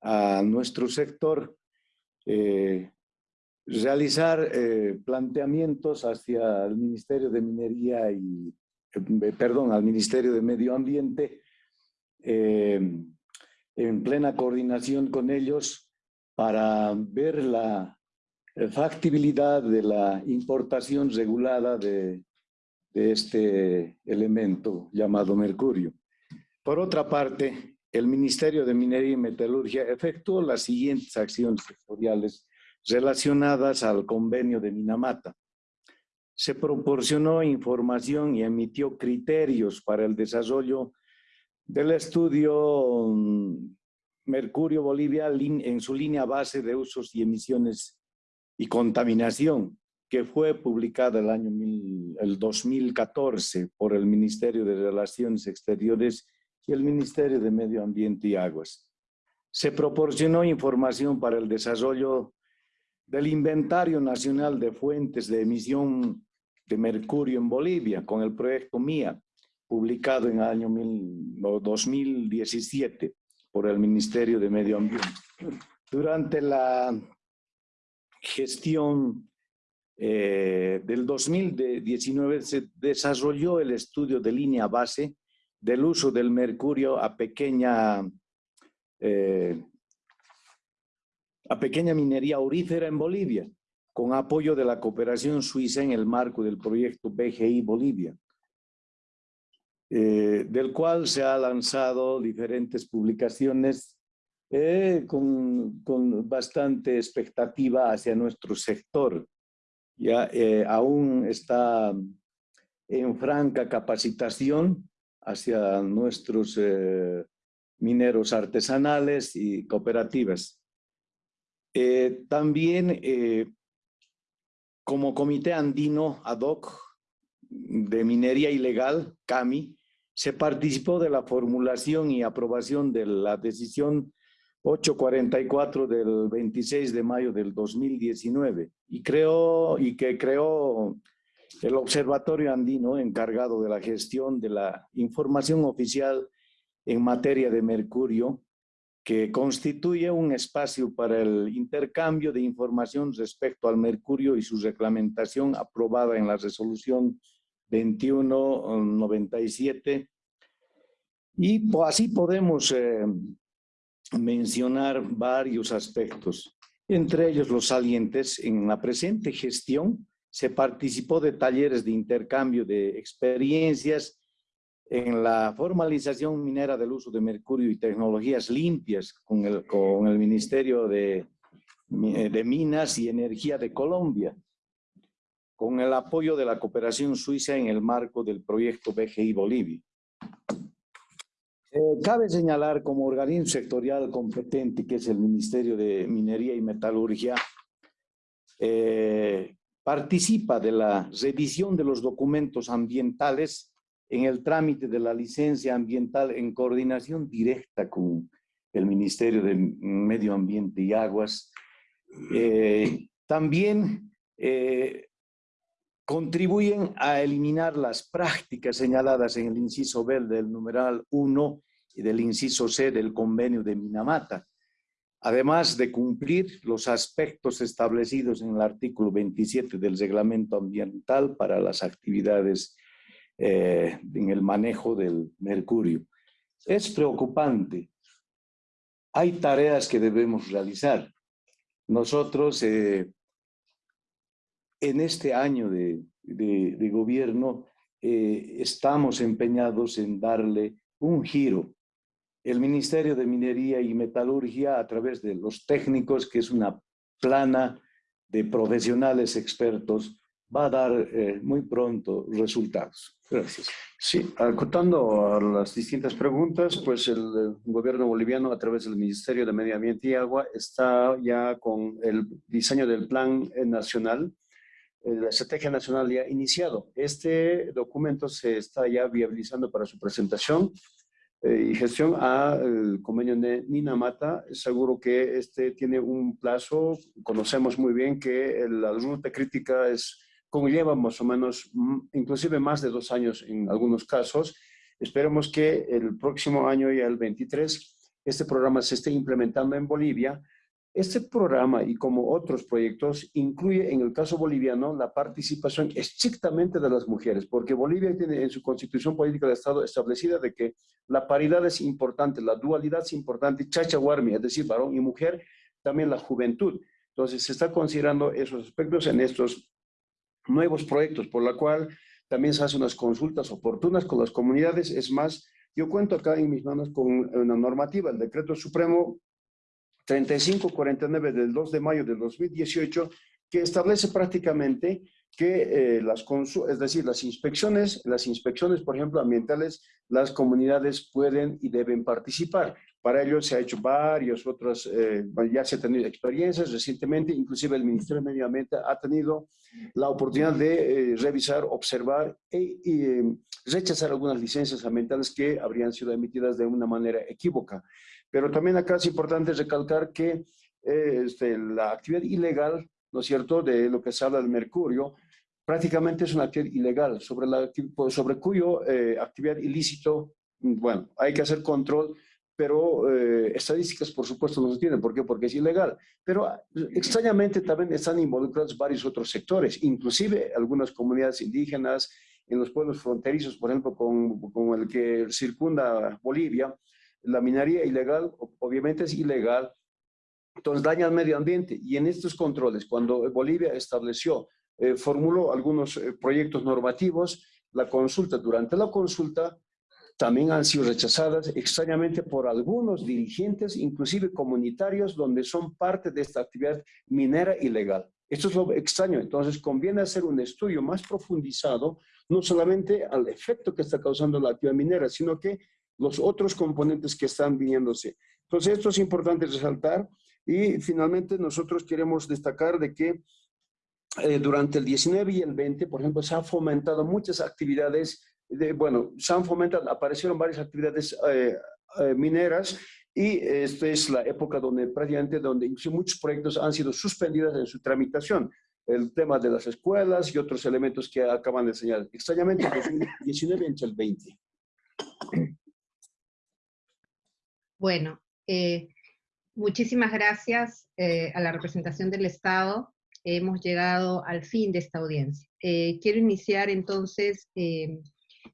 a nuestro sector eh, realizar eh, planteamientos hacia el Ministerio de Minería y, eh, perdón, al Ministerio de Medio Ambiente, en plena coordinación con ellos para ver la factibilidad de la importación regulada de, de este elemento llamado mercurio. Por otra parte, el Ministerio de Minería y Metalurgia efectuó las siguientes acciones sectoriales relacionadas al convenio de Minamata. Se proporcionó información y emitió criterios para el desarrollo del estudio mm, Mercurio Bolivia en su línea base de usos y emisiones y contaminación, que fue publicada el año el 2014 por el Ministerio de Relaciones Exteriores y el Ministerio de Medio Ambiente y Aguas. Se proporcionó información para el desarrollo del Inventario Nacional de Fuentes de Emisión de Mercurio en Bolivia con el proyecto MIA, publicado en el año 2017 por el Ministerio de Medio Ambiente. Durante la gestión eh, del 2019 se desarrolló el estudio de línea base del uso del mercurio a pequeña, eh, a pequeña minería aurífera en Bolivia, con apoyo de la cooperación suiza en el marco del proyecto BGI Bolivia, eh, del cual se han lanzado diferentes publicaciones con, con, bastante expectativa hacia nuestro sector. Ya aún está en franca capacitación hacia nuestros eh, mineros artesanales y cooperativas. Eh, también eh, como Comité Andino Ad hoc de Minería Ilegal, CAMI, se participó de la formulación y aprobación de la decisión 844 del 26 de mayo del 2019 y, creo, y que creó el Observatorio Andino, encargado de la gestión de la información oficial en materia de mercurio, que constituye un espacio para el intercambio de información respecto al mercurio y su reglamentación aprobada en la resolución 2197. Y así podemos eh, mencionar varios aspectos, entre ellos los salientes en la presente gestión se participó de talleres de intercambio de experiencias en la formalización minera del uso de mercurio y tecnologías limpias con el, con el Ministerio de, de Minas y Energía de Colombia, con el apoyo de la cooperación suiza en el marco del proyecto BGI Bolivia. Eh, cabe señalar como organismo sectorial competente, que es el Ministerio de Minería y Metalurgia, eh, participa de la revisión de los documentos ambientales en el trámite de la licencia ambiental en coordinación directa con el Ministerio de Medio Ambiente y Aguas. Eh, también eh, contribuyen a eliminar las prácticas señaladas en el inciso B del numeral 1 y del inciso C del convenio de Minamata, además de cumplir los aspectos establecidos en el artículo 27 del reglamento ambiental para las actividades eh, en el manejo del mercurio. Es preocupante. Hay tareas que debemos realizar. Nosotros eh, en este año de, gobierno eh, estamos empeñados en darle un giro el Ministerio de Minería y Metalurgia a través de los técnicos, que es una plana de profesionales expertos, va a dar eh, muy pronto resultados. Gracias. Sí, acotando a las distintas preguntas, pues el, gobierno boliviano a través del Ministerio de Medio Ambiente y Agua está ya con el diseño del plan nacional, eh, la estrategia nacional ya iniciado. Este documento se está ya viabilizando para su presentación y gestión al convenio de Minamata. Seguro que este tiene un plazo, conocemos muy bien que la ruta crítica es conlleva más o menos, mm, inclusive más de dos años en algunos casos. Esperemos que el próximo año, ya el 23, este programa se esté implementando en Bolivia. Este programa y como otros proyectos incluye en el caso boliviano la participación estrictamente de las mujeres, porque Bolivia tiene en su constitución política de Estado establecida de que la paridad es importante, la dualidad es importante, chachahuarmi, es decir, varón y mujer, también la juventud. Entonces se está considerando esos aspectos en estos nuevos proyectos, por la cual también se hacen unas consultas oportunas con las comunidades. Es más, yo cuento acá en mis manos con una normativa, el Decreto Supremo 3549 del 2 de mayo del 2018, que establece prácticamente que eh, las es decir, las inspecciones, las inspecciones, por ejemplo, ambientales, las comunidades pueden y deben participar. Para ello se ha hecho varios otros, eh, ya se han tenido experiencias recientemente, inclusive el Ministerio de Medio Ambiente ha tenido la oportunidad de eh, revisar, observar e, y rechazar algunas licencias ambientales que habrían sido emitidas de una manera equívoca. Pero también acá es importante recalcar que este, la actividad ilegal ¿no es cierto?, de lo que se habla del mercurio, prácticamente es una actividad ilegal, sobre, la, sobre cuyo eh, actividad ilícito, bueno, hay que hacer control, pero eh, estadísticas por supuesto no se tienen. ¿Por qué? Porque es ilegal. Pero extrañamente también están involucrados varios otros sectores, inclusive algunas comunidades indígenas en los pueblos fronterizos, por ejemplo, con, con el que circunda Bolivia, la minería ilegal obviamente es ilegal, entonces daña al medio ambiente. Y en estos controles, cuando Bolivia estableció, eh, formuló algunos eh, proyectos normativos, la consulta, durante la consulta, también han sido rechazadas extrañamente por algunos dirigentes, inclusive comunitarios, donde son parte de esta actividad minera ilegal. Esto es lo extraño. Entonces, conviene hacer un estudio más profundizado, no solamente al efecto que está causando la actividad minera, sino que los otros componentes que están viniéndose. Entonces, esto es importante resaltar. Y finalmente nosotros queremos destacar de que eh, durante el 19 y el 20, por ejemplo, se han fomentado muchas actividades, de, bueno, se han fomentado, aparecieron varias actividades eh, eh, mineras y esta es la época donde prácticamente, donde muchos proyectos han sido suspendidos en su tramitación. El tema de las escuelas y otros elementos que acaban de señalar. Extrañamente, 2019 entre el 20. Bueno, eh, Muchísimas gracias eh, a la representación del Estado. Hemos llegado al fin de esta audiencia. Eh, quiero iniciar entonces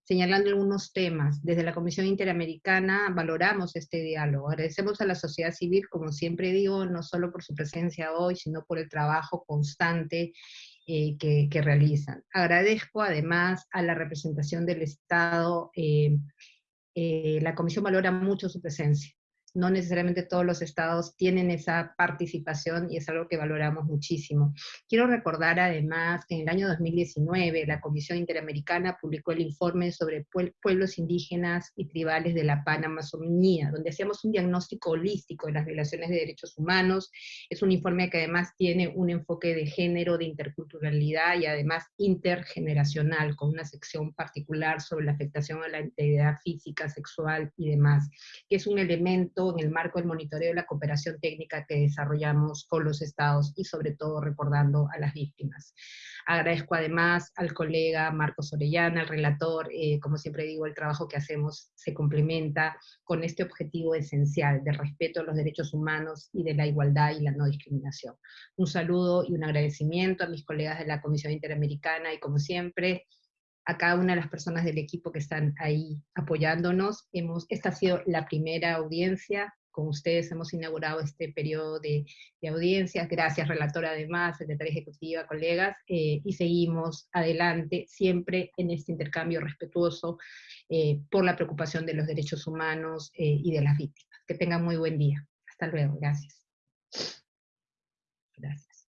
señalando algunos temas. Desde la Comisión Interamericana valoramos este diálogo. Agradecemos a la sociedad civil, como siempre digo, no solo por su presencia hoy, sino por el trabajo constante que, realizan. Agradezco además a la representación del Estado. la Comisión valora mucho su presencia no necesariamente todos los estados tienen esa participación y es algo que valoramos muchísimo. Quiero recordar además que en el año 2019 la Comisión Interamericana publicó el informe sobre pueblos indígenas y tribales de la Panamazonía, donde hacíamos un diagnóstico holístico de las violaciones de derechos humanos. Es un informe que además tiene un enfoque de género, de interculturalidad y además intergeneracional, con una sección particular sobre la afectación a la integridad física, sexual y demás, que es un elemento en el marco del monitoreo de la cooperación técnica que desarrollamos con los estados y sobre todo recordando a las víctimas. Agradezco además al colega Marcos Orellana, el relator, eh, como siempre digo, el trabajo que hacemos se complementa con este objetivo esencial de respeto a los derechos humanos y de la igualdad y la no discriminación. Un saludo y un agradecimiento a mis colegas de la Comisión Interamericana y como siempre, a cada una de las personas del equipo que están ahí apoyándonos. Hemos, esta ha sido la primera audiencia, con ustedes hemos inaugurado este periodo de, audiencias, gracias relatora además, secretaria ejecutiva, colegas, eh, y seguimos adelante siempre en este intercambio respetuoso eh, por la preocupación de los derechos humanos eh, y de las víctimas. Que tengan muy buen día. Hasta luego, gracias. Gracias.